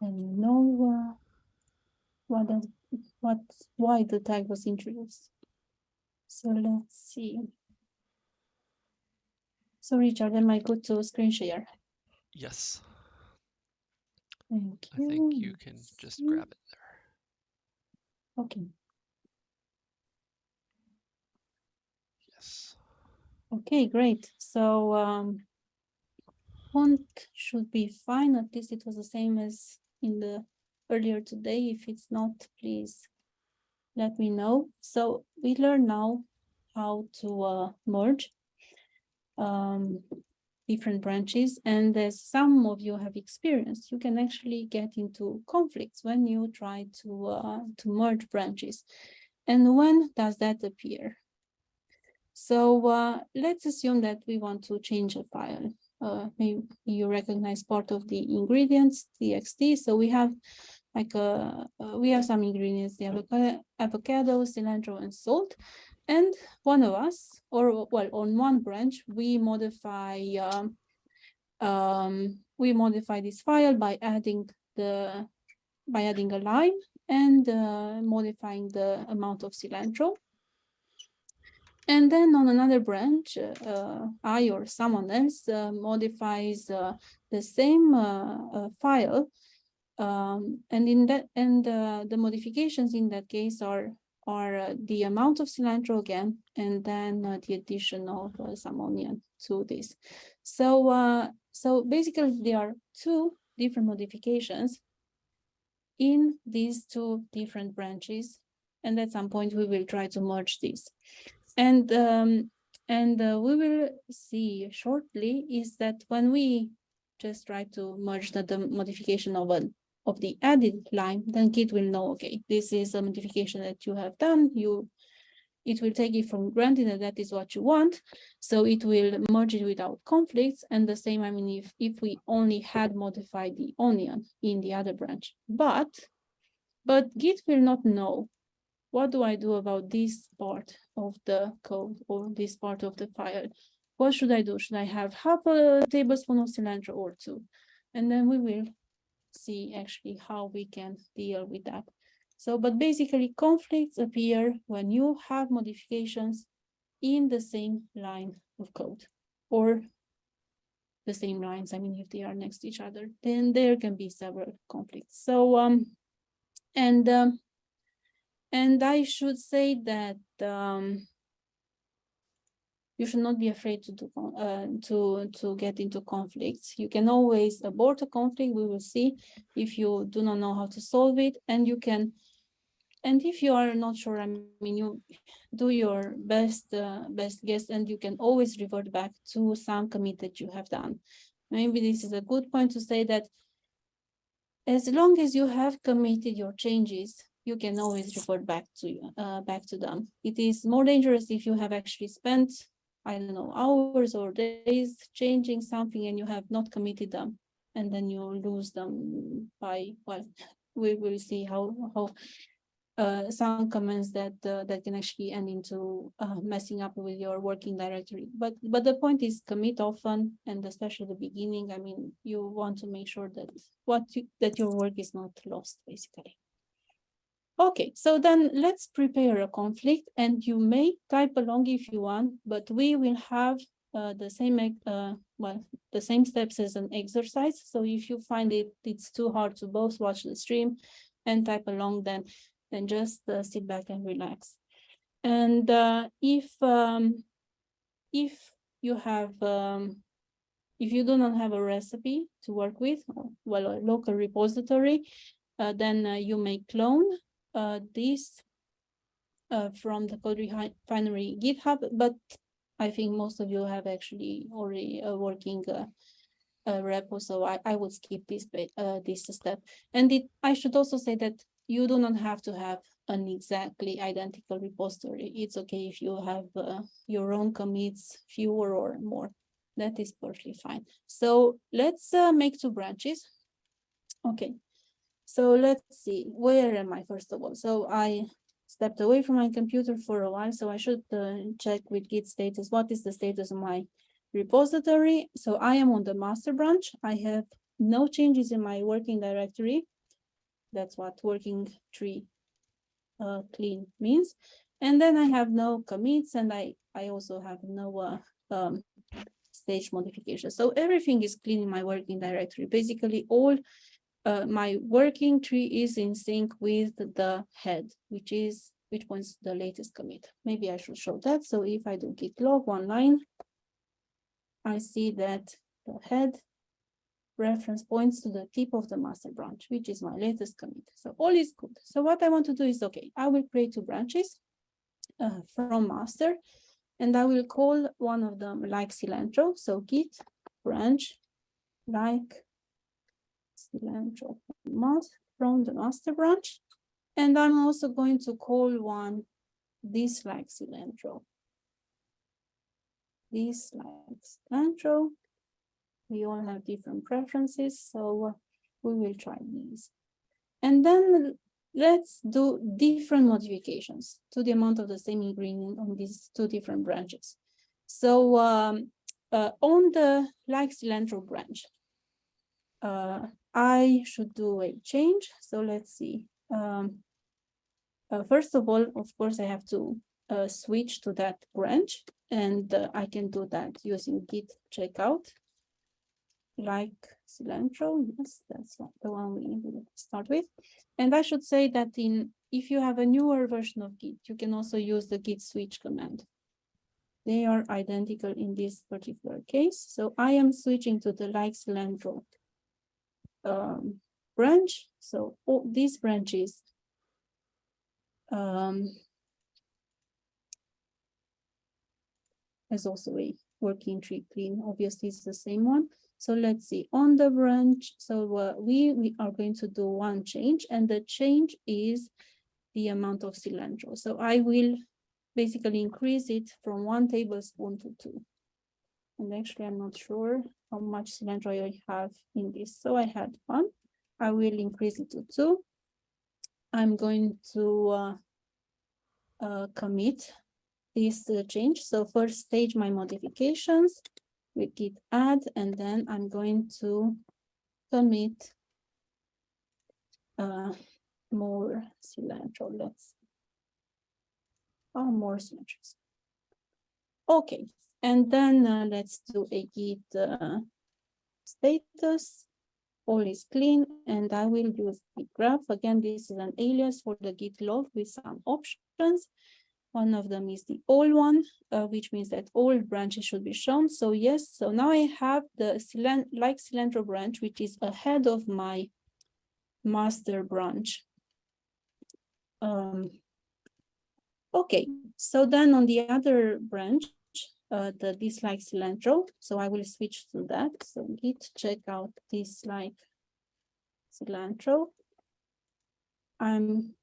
then you know, uh, what, the- what, why the tag was introduced. So let's see. So Richard, am I good to screen share? Yes, Thank I think you can just grab it there. Okay, Yes. Okay, great. So um font should be fine. At least it was the same as in the earlier today. If it's not, please let me know. So we learn now how to uh merge um different branches and as some of you have experienced, you can actually get into conflicts when you try to uh to merge branches. And when does that appear? So uh, let's assume that we want to change a file. Uh, maybe you recognize part of the ingredients, txt. So we have like uh, uh, we have some ingredients, the avocado, cilantro, and salt. And one of us, or well, on one branch, we modify um, um, we modify this file by adding the by adding a line and uh, modifying the amount of cilantro. And then on another branch, uh, I or someone else uh, modifies uh, the same uh, uh, file. Um, and in that, and the modifications in that case are are uh, the amount of cilantro again, and then uh, the addition of uh, some onion to this. So so basically there are two different modifications in these two different branches. And at some point we will try to merge these. And um, and uh, we will see shortly is that when we just try to merge the, the modification of an of the added line, then Git will know, okay, this is a modification that you have done. You it will take it from granted that that is what you want. So it will merge it without conflicts. And the same, I mean, if, if we only had modified the onion in the other branch, but, but Git will not know what do I do about this part of the code or this part of the file? What should I do? Should I have half a tablespoon of cilantro or two? And then we will see actually how we can deal with that. So, but basically conflicts appear when you have modifications in the same line of code or the same lines. I mean, if they are next to each other, then there can be several conflicts. So, um, and, um, and I should say that, um, you should not be afraid to do uh, to to get into conflicts. You can always abort a conflict. We will see if you do not know how to solve it, and you can. And if you are not sure, I mean, you do your best uh, best guess, and you can always revert back to some commit that you have done. Maybe this is a good point to say that as long as you have committed your changes, you can always revert back to uh, back to them. It is more dangerous if you have actually spent I don't know, hours or days changing something and you have not committed them. And then you lose them by, well, we will see how, how uh, some comments that uh, that can actually end into uh, messing up with your working directory. But but the point is commit often and especially the beginning. I mean, you want to make sure that what you, that your work is not lost basically. Okay, so then let's prepare a conflict and you may type along if you want, but we will have uh, the same, uh, well, the same steps as an exercise. So if you find it, it's too hard to both watch the stream and type along, then, then just uh, sit back and relax. And uh, if, um, if you have, um, if you do not have a recipe to work with, well, a local repository, uh, then uh, you may clone uh, this uh, from the CodeRefinery GitHub, but I think most of you have actually already a working uh, uh, repo, so I, I would skip this uh, this step. And it, I should also say that you do not have to have an exactly identical repository. It's okay if you have uh, your own commits, fewer or more. That is perfectly fine. So let's uh, make two branches. Okay, so let's see, where am I first of all? So I stepped away from my computer for a while, so I should uh, check with Git status. What is the status of my repository? So I am on the master branch. I have no changes in my working directory. That's what working tree uh, clean means. And then I have no commits and I, I also have no uh, um, stage modification. So everything is clean in my working directory. Basically all uh, my working tree is in sync with the head, which is which points the latest commit. Maybe I should show that. So if I do git log one line, I see that the head reference points to the tip of the master branch, which is my latest commit. So all is good. So what I want to do is, okay, I will create two branches uh, from master, and I will call one of them like cilantro. So git branch like cilantro mas- from the master branch. And I'm also going to call one dislike cilantro. Dislike cilantro. We all have different preferences, so we will try these. And then let's do different modifications to the amount of the same ingredient on these two different branches. So um, uh, on the like cilantro branch, uh, I should do a change. So let's see. Um, uh, first of all, of course, I have to uh, switch to that branch and uh, I can do that using git checkout like cilantro. Yes, that's the one we start with. And I should say that in if you have a newer version of Git, you can also use the git switch command. They are identical in this particular case. So I am switching to the like cilantro um, branch. So all these branches um, has also a working tree clean. Obviously, it's the same one. So let's see on the branch. So uh, we we are going to do one change, and the change is the amount of cilantro. So I will basically increase it from one tablespoon to two. And actually, I'm not sure how much cilantro I have in this. So I had one. I will increase it to two. I'm going to uh, uh, commit this uh, change. So first stage my modifications with git add, and then I'm going to commit uh, more cilantro. Let's oh more cilantro. Okay, and then uh, let's do a git uh, status. All is clean, and I will use git graph. Again, this is an alias for the git log with some options. One of them is the all one, uh, which means that all branches should be shown. So yes, so now I have the cilan like cilantro branch, which is ahead of my master branch. Um, okay, so then on the other branch, uh, the dislike cilantro, so I will switch to that. So git check out dislike cilantro. I'm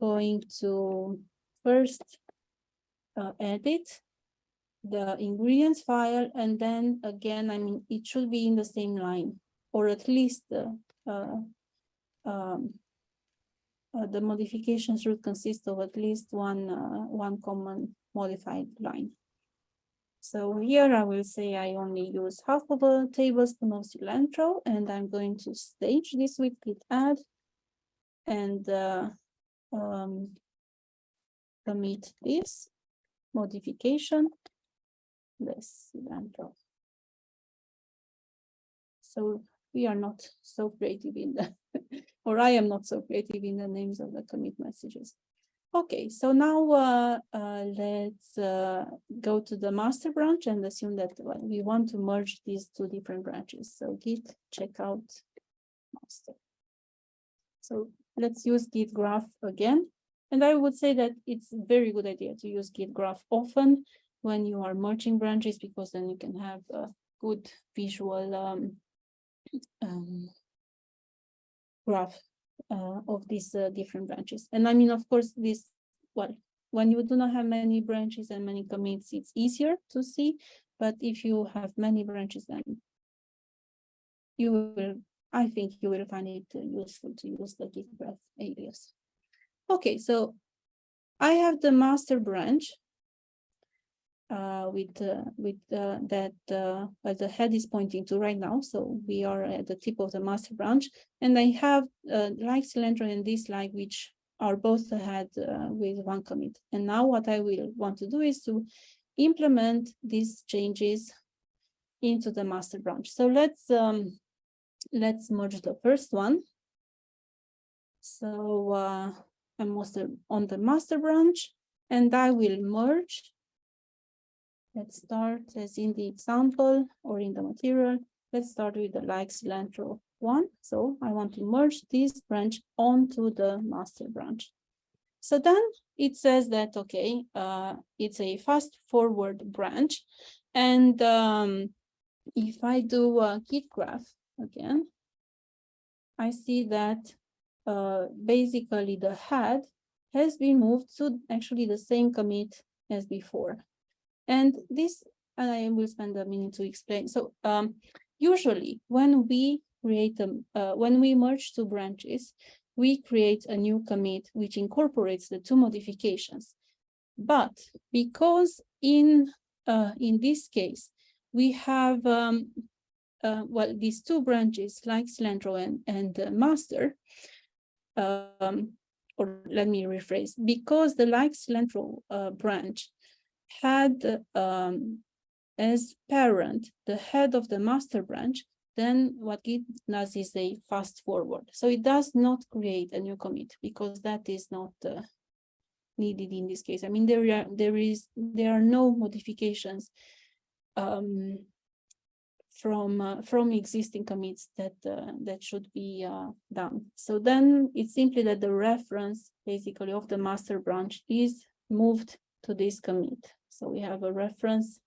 going to first uh, edit the ingredients file and then again, I mean, it should be in the same line or at least the uh, um, uh, the modifications should consist of at least one uh, one common modified line. So here I will say I only use half of a tablespoon of cilantro and I'm going to stage this with git add and uh, um, commit this modification less cilantro. So we are not so creative in the, or I am not so creative in the names of the commit messages. Okay, so now uh, uh, let's uh, go to the master branch and assume that we want to merge these two different branches. So git checkout master. So let's use git graph again. And I would say that it's a very good idea to use git graph often when you are merging branches because then you can have a good visual um, um, graph uh, of these uh, different branches. And I mean, of course, this, well, when you do not have many branches and many commits, it's easier to see. But if you have many branches, then you will, I think you will find it uh, useful to use the git graph alias. Okay, so I have the master branch uh, with uh, with uh, that uh, uh, the head is pointing to right now. So we are at the tip of the master branch, and I have uh, like cilantro and dislike which are both ahead uh, with one commit. And now what I will want to do is to implement these changes into the master branch. So let's um, let's merge the first one. So I'm on the master branch and I will merge. Let's start as in the example or in the material. Let's start with the like cilantro one. So I want to merge this branch onto the master branch. So then it says that, okay, uh, it's a fast forward branch. And um, if I do a git graph again, I see that uh, basically the head has been moved to actually the same commit as before. And this, and I will spend a minute to explain. So um, usually when we create them, uh, when we merge two branches, we create a new commit which incorporates the two modifications. But because in uh, in this case, we have um, uh, well these two branches like cilantro and, and uh, master, um, or let me rephrase, because the like cilantro uh, branch had um, as parent the head of the master branch, then what it does is a fast forward. So it does not create a new commit because that is not uh, needed in this case. I mean, there are there is there are no modifications um, from uh, from existing commits that uh, that should be uh, done. So then it's simply that the reference basically of the master branch is moved to this commit. So we have a reference.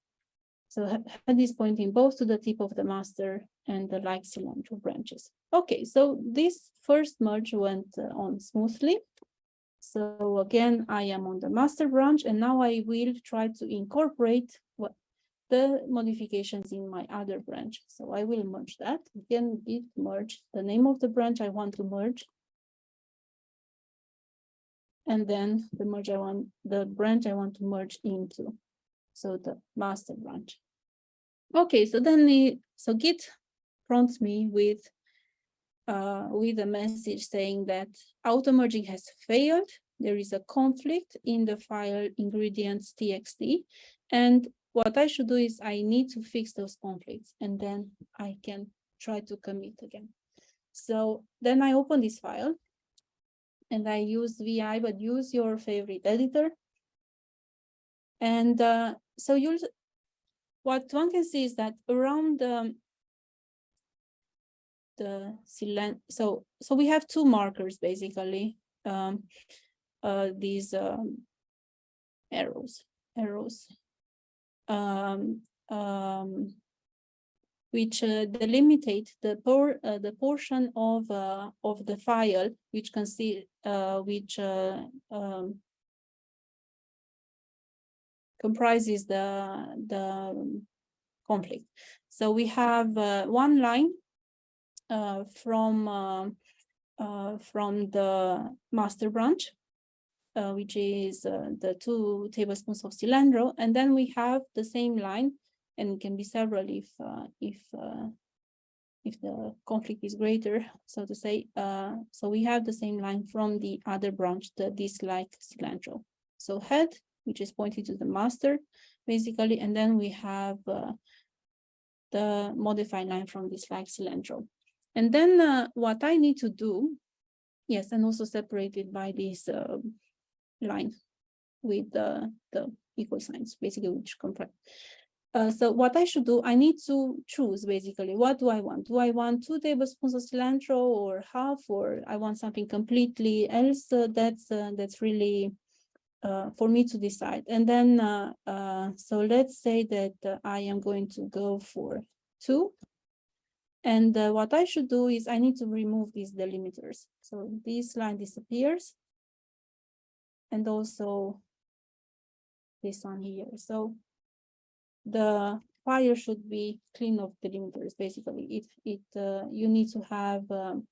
So head is pointing both to the tip of the master and the like cilantro branches. Okay, so this first merge went uh, on smoothly. So again, I am on the master branch and now I will try to incorporate what the modifications in my other branch. So I will merge that. Again, git merge the name of the branch I want to merge. And then the merge I want, the branch I want to merge into. So the master branch. Okay, so then the, so git prompts me with uh, with a message saying that auto merging has failed. There is a conflict in the file ingredients txt. And what I should do is I need to fix those conflicts and then I can try to commit again. So then I open this file and I use VI, but use your favorite editor. And uh, so you'll, what one can see is that around the silent, so, so we have two markers basically, um, uh, these um, arrows, arrows, um, um, which uh, delimitate the por uh, the portion of uh, of the file which uh, which uh, um, comprises the the conflict. So we have uh, one line from from the master branch uh, which is uh, the two tablespoons of cilantro. And then we have the same line and can be several if uh, if uh, if the conflict is greater, so to say. Uh, so we have the same line from the other branch, the dislike cilantro. So head, which is pointing to the master, basically, and then we have uh, the modified line from dislike cilantro. And then what I need to do, yes, and also separated by this line with the, the equal signs, basically, which compare. Uh, so what I should do, I need to choose basically, what do I want? Do I want two tablespoons of cilantro or half, or I want something completely else? Uh, that's uh, that's really uh, for me to decide. And then, uh, so let's say that I am going to go for two. And what I should do is I need to remove these delimiters. So this line disappears and also this one here. So the file should be clean of delimiters. Basically, it it uh, you need to have um,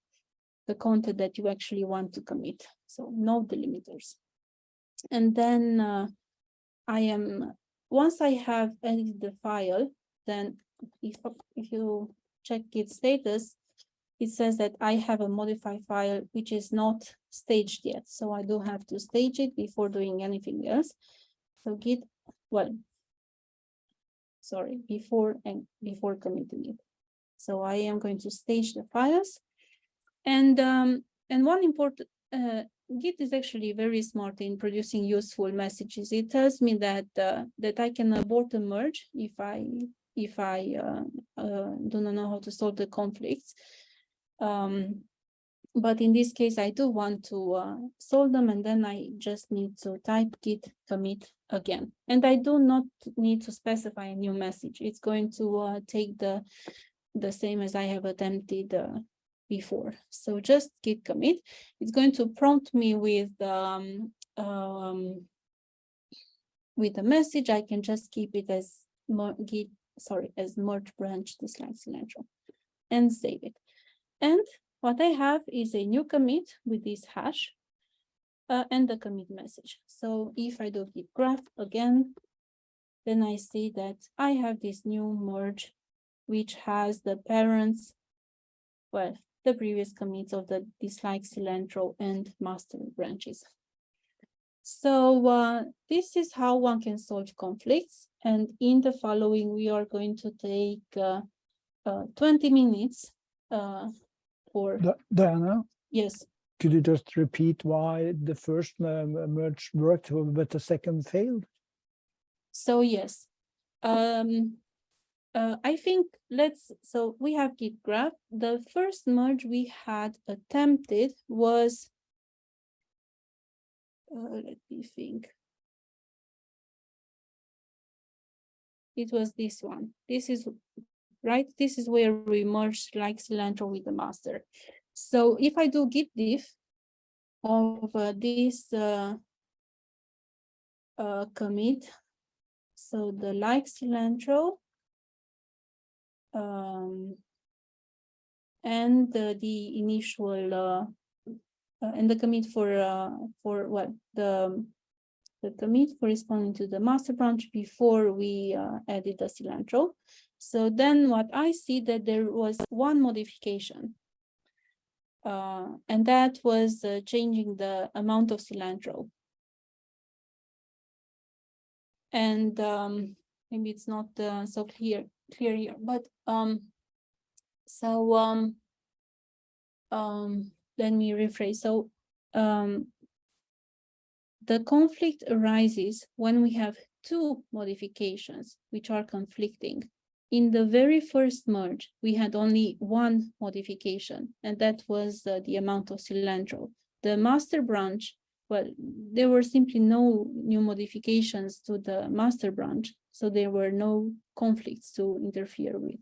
the content that you actually want to commit. So no delimiters. And then uh, I am once I have edited the file, then if if you check its status, it says that I have a modified file which is not staged yet. So I do have to stage it before doing anything else. So git, well, sorry, before and before committing it. So I am going to stage the files. And um, and one important uh, Git is actually very smart in producing useful messages. It tells me that uh, that I can abort a merge if I if I uh, uh, do not know how to solve the conflicts. Um, but in this case, I do want to uh, solve them, and then I just need to type git commit again. And I do not need to specify a new message. It's going to uh, take the the same as I have attempted uh, before. So just git commit. It's going to prompt me with um, um, with a message. I can just keep it as git sorry as merge branch dislike cilantro and save it. And what I have is a new commit with this hash uh, and the commit message. So if I do git graph again, then I see that I have this new merge, which has the parents, well, the previous commits of the dislike cilantro and master branches. So uh, this is how one can solve conflicts. And in the following, we are going to take uh, uh, 20 minutes uh, Di- Diana, yes, could you just repeat why the first um, merge worked, but the second failed? So yes, um, uh, I think let's, so we have git graph. The first merge we had attempted was, uh, let me think. It was this one. This is, right? This is where we merge like cilantro with the master. So if I do git diff of uh, this uh, uh, commit, so the like cilantro. Um. And the, initial, uh, uh, and the commit for, uh, for what, the. The commit corresponding to the master branch before we, added the cilantro. So then what I see that there was one modification. Uh, and that was, uh, changing the amount of cilantro. And um, maybe it's not uh, so clear, clear here, but um, so um, um, let me rephrase. So um, the conflict arises when we have two modifications which are conflicting. In the very first merge, we had only one modification, and that was uh, the amount of cilantro. The master branch well, there were simply no new modifications to the master branch, so there were no conflicts to interfere with.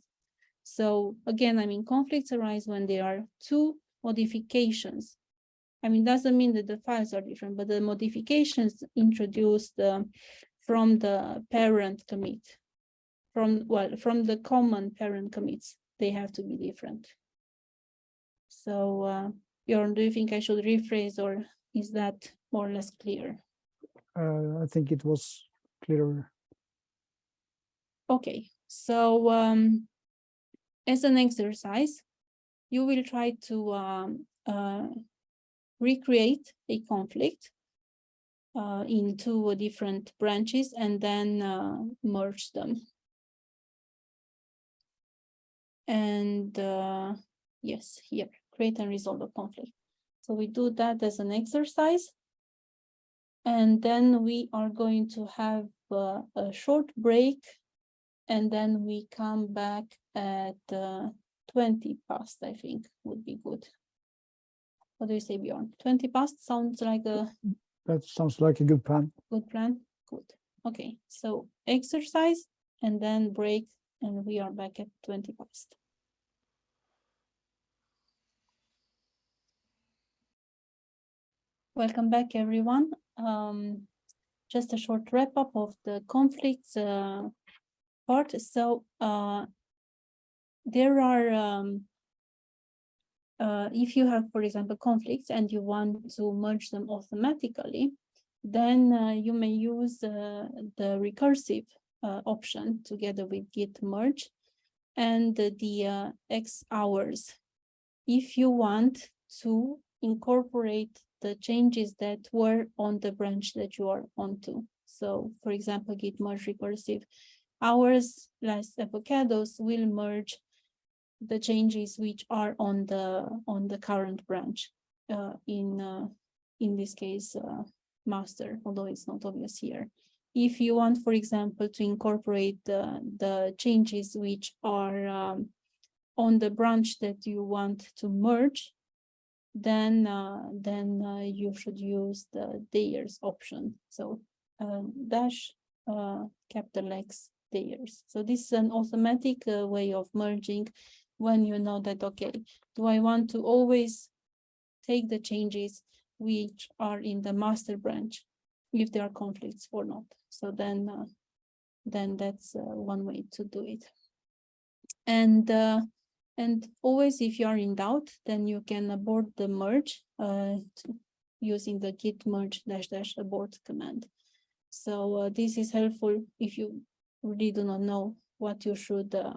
So again, I mean, conflicts arise when there are two modifications. I mean, doesn't mean that the files are different, but the modifications introduced uh, from the parent commit, from, well, from the common parent commits, they have to be different. So, uh, Bjorn, do you think I should rephrase or is that more or less clear? Uh, I think it was clearer. Okay, so um, as an exercise, you will try to um, uh, recreate a conflict uh, in two different branches and then uh, merge them. And uh, yes, here, create and resolve a conflict. So we do that as an exercise. And then we are going to have uh, a short break. And then we come back at uh, 20 past, I think would be good. What do you say, Bjorn? 20 past sounds like a That sounds like a good plan. good plan? Good. Okay, so exercise and then break and we are back at 20 past. Welcome back, everyone. Um, just a short wrap up of the conflicts uh, part. So uh, there are, um, uh, if you have, for example, conflicts and you want to merge them automatically, then uh, you may use uh, the recursive option together with git merge and the uh, X ours. If you want to incorporate the changes that were on the branch that you are onto. So for example, git merge recursive ours less avocados will merge the changes which are on the on the current branch uh, in uh, in this case, uh, master, although it's not obvious here. If you want, for example, to incorporate the, the changes which are um, on the branch that you want to merge, then uh, then uh, you should use the theirs option. So uh, dash capital X theirs. So this is an automatic uh, way of merging when you know that, okay, do I want to always take the changes which are in the master branch if there are conflicts or not. So then uh, then that's uh, one way to do it. And uh, and always if you are in doubt, then you can abort the merge uh, using the git merge dash dash abort command. So uh, this is helpful if you really do not know what you should uh,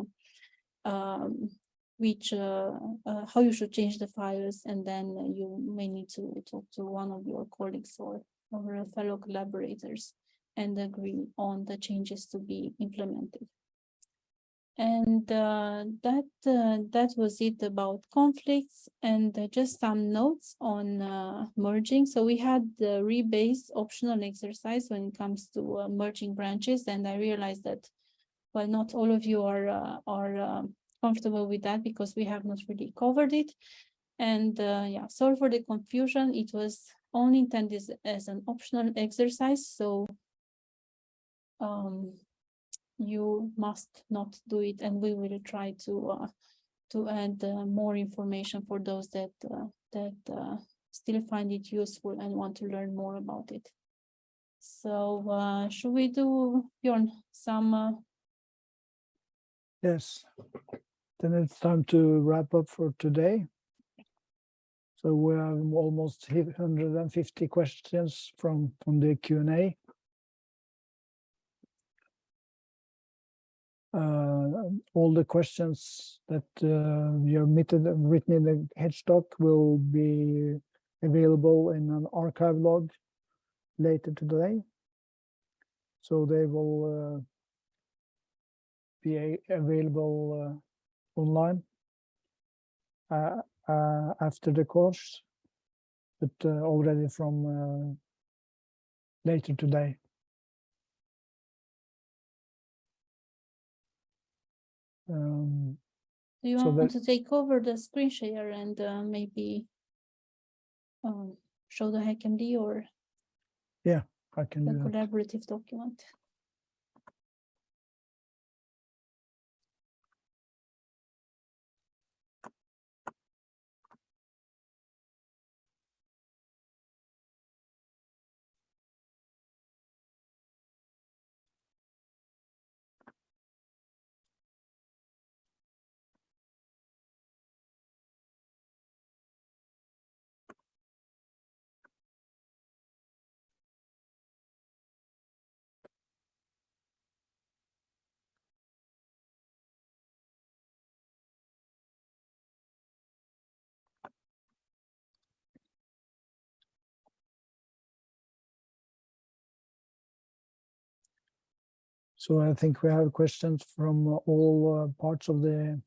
um, which how you should change the files, and then you may need to talk to one of your colleagues or or uh, fellow collaborators and agree on the changes to be implemented. And uh, that uh, that was it about conflicts and uh, just some notes on uh, merging. So we had the rebase optional exercise when it comes to uh, merging branches, and I realized that well, not all of you are uh, are comfortable with that because we have not really covered it. And yeah, sorry for the confusion. It was only intended as, as an optional exercise, so um, you must not do it, and we will try to uh, to add uh, more information for those that uh, that uh, still find it useful and want to learn more about it. So uh, should we do Bjorn some uh, Yes. Then it's time to wrap up for today. So we have almost 150 questions from, from the Q and A. Uh, all the questions that uh, you have written, in the HedgeDoc will be available in an archive log later today. So they will uh, be available uh, online uh, after the course, but uh, already from uh, later today. Um, Do you So want that- to take over the screen share and uh, maybe um, show the HackMD or yeah, I can the do that. collaborative document? So I think we have questions from all uh, parts of the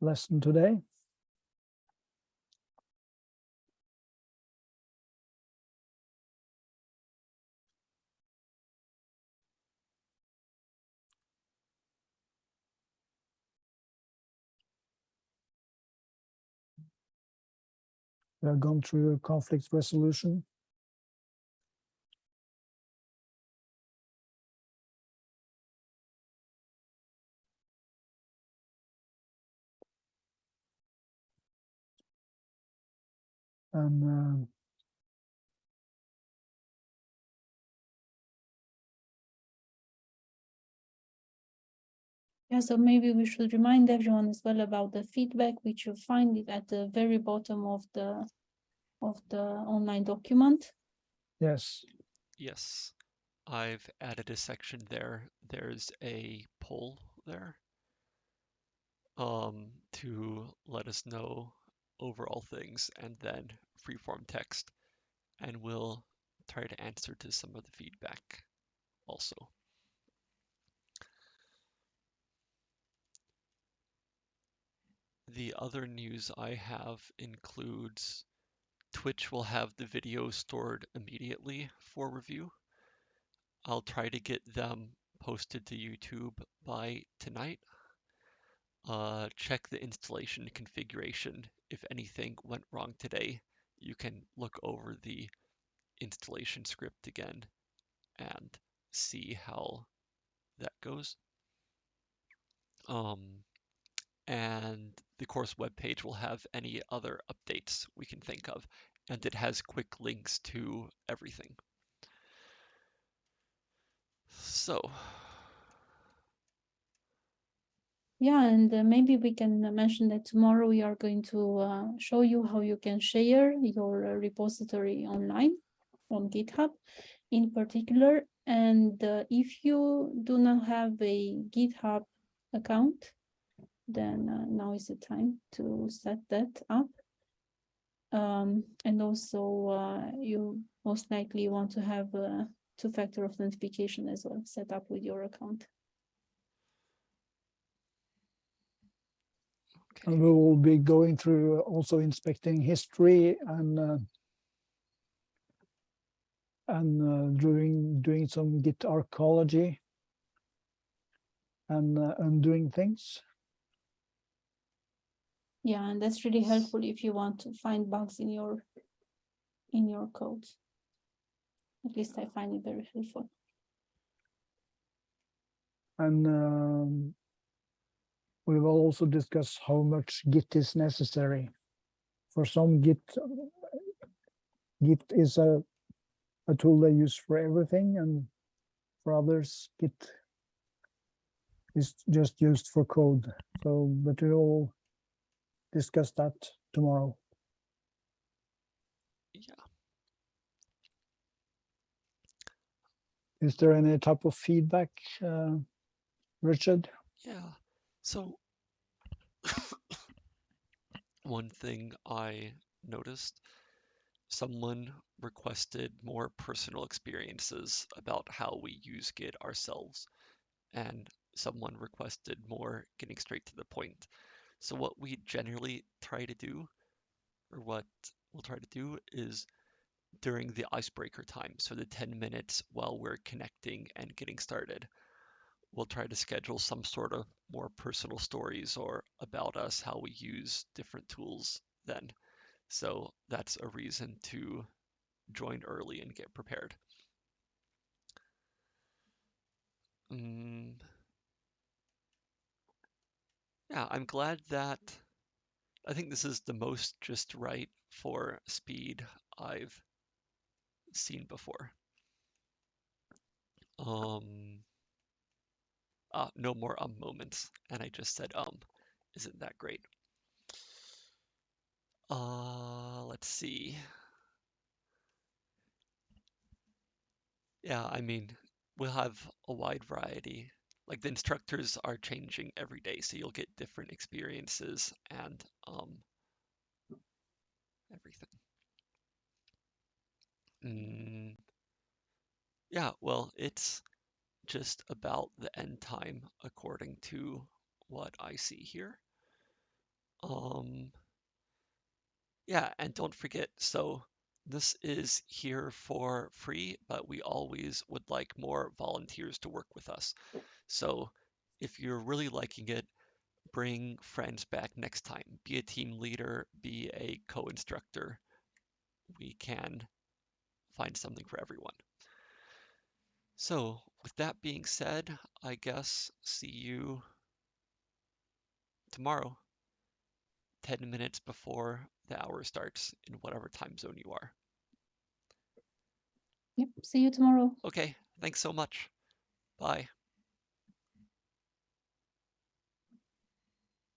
lesson today. We have gone through conflict resolution. And um, Yeah, so maybe we should remind everyone as well about the feedback, which you find it at the very bottom of the of the online document. yes, Yes, I've added a section there. There's a poll there um, to let us know overall things and then freeform text. And we'll try to answer to some of the feedback also. the other news I have includes Twitch will have the video stored immediately for review. I'll try to get them posted to YouTube by tonight. Uh, check the installation configuration. If anything went wrong today, you can look over the installation script again and see how that goes. Um, and the course webpage will have any other updates we can think of, and it has quick links to everything. So, Yeah, and uh, maybe we can mention that tomorrow we are going to uh, show you how you can share your uh, repository online on GitHub in particular. And uh, if you do not have a GitHub account, then uh, now is the time to set that up. Um, and also uh, you most likely want to have two-factor authentication as well set up with your account. Okay. And we will be going through also inspecting history and uh, and uh, doing doing some Git archaeology and uh, undoing things. Yeah, and that's really helpful if you want to find bugs in your in your code. At least I find it very helpful. And um, we will also discuss how much Git is necessary. For some Git, Git is a, a tool they use for everything and for others Git is just used for code. So, but we'll discuss that tomorrow. Yeah. Is there any type of feedback, uh, Richard? Yeah. So one thing I noticed, someone requested more personal experiences about how we use Git ourselves, and someone requested more getting straight to the point. So what we generally try to do, or what we'll try to do, is during the icebreaker time, so the 10 minutes while we're connecting and getting started, we'll try to schedule some sort of more personal stories or about us, how we use different tools then. So that's a reason to join early and get prepared. Mm. Yeah, I'm glad that I think this is the most just right for speed I've seen before. Um, uh, no more um moments, and I just said um. Isn't that great? Uh, let's see. Yeah, I mean, we'll have a wide variety. Like the instructors are changing every day, so you'll get different experiences and um, everything. Mm. Yeah, well, it's just about the end time according to what I see here. Um, yeah, and don't forget, so this is here for free, but we always would like more volunteers to work with us. So if you're really liking it, bring friends back next time. Be a team leader, be a co-instructor. We can find something for everyone. So with that being said, I guess see you tomorrow, 10 minutes before the hour starts in whatever time zone you are. Yep, see you tomorrow. Okay, thanks so much. Bye.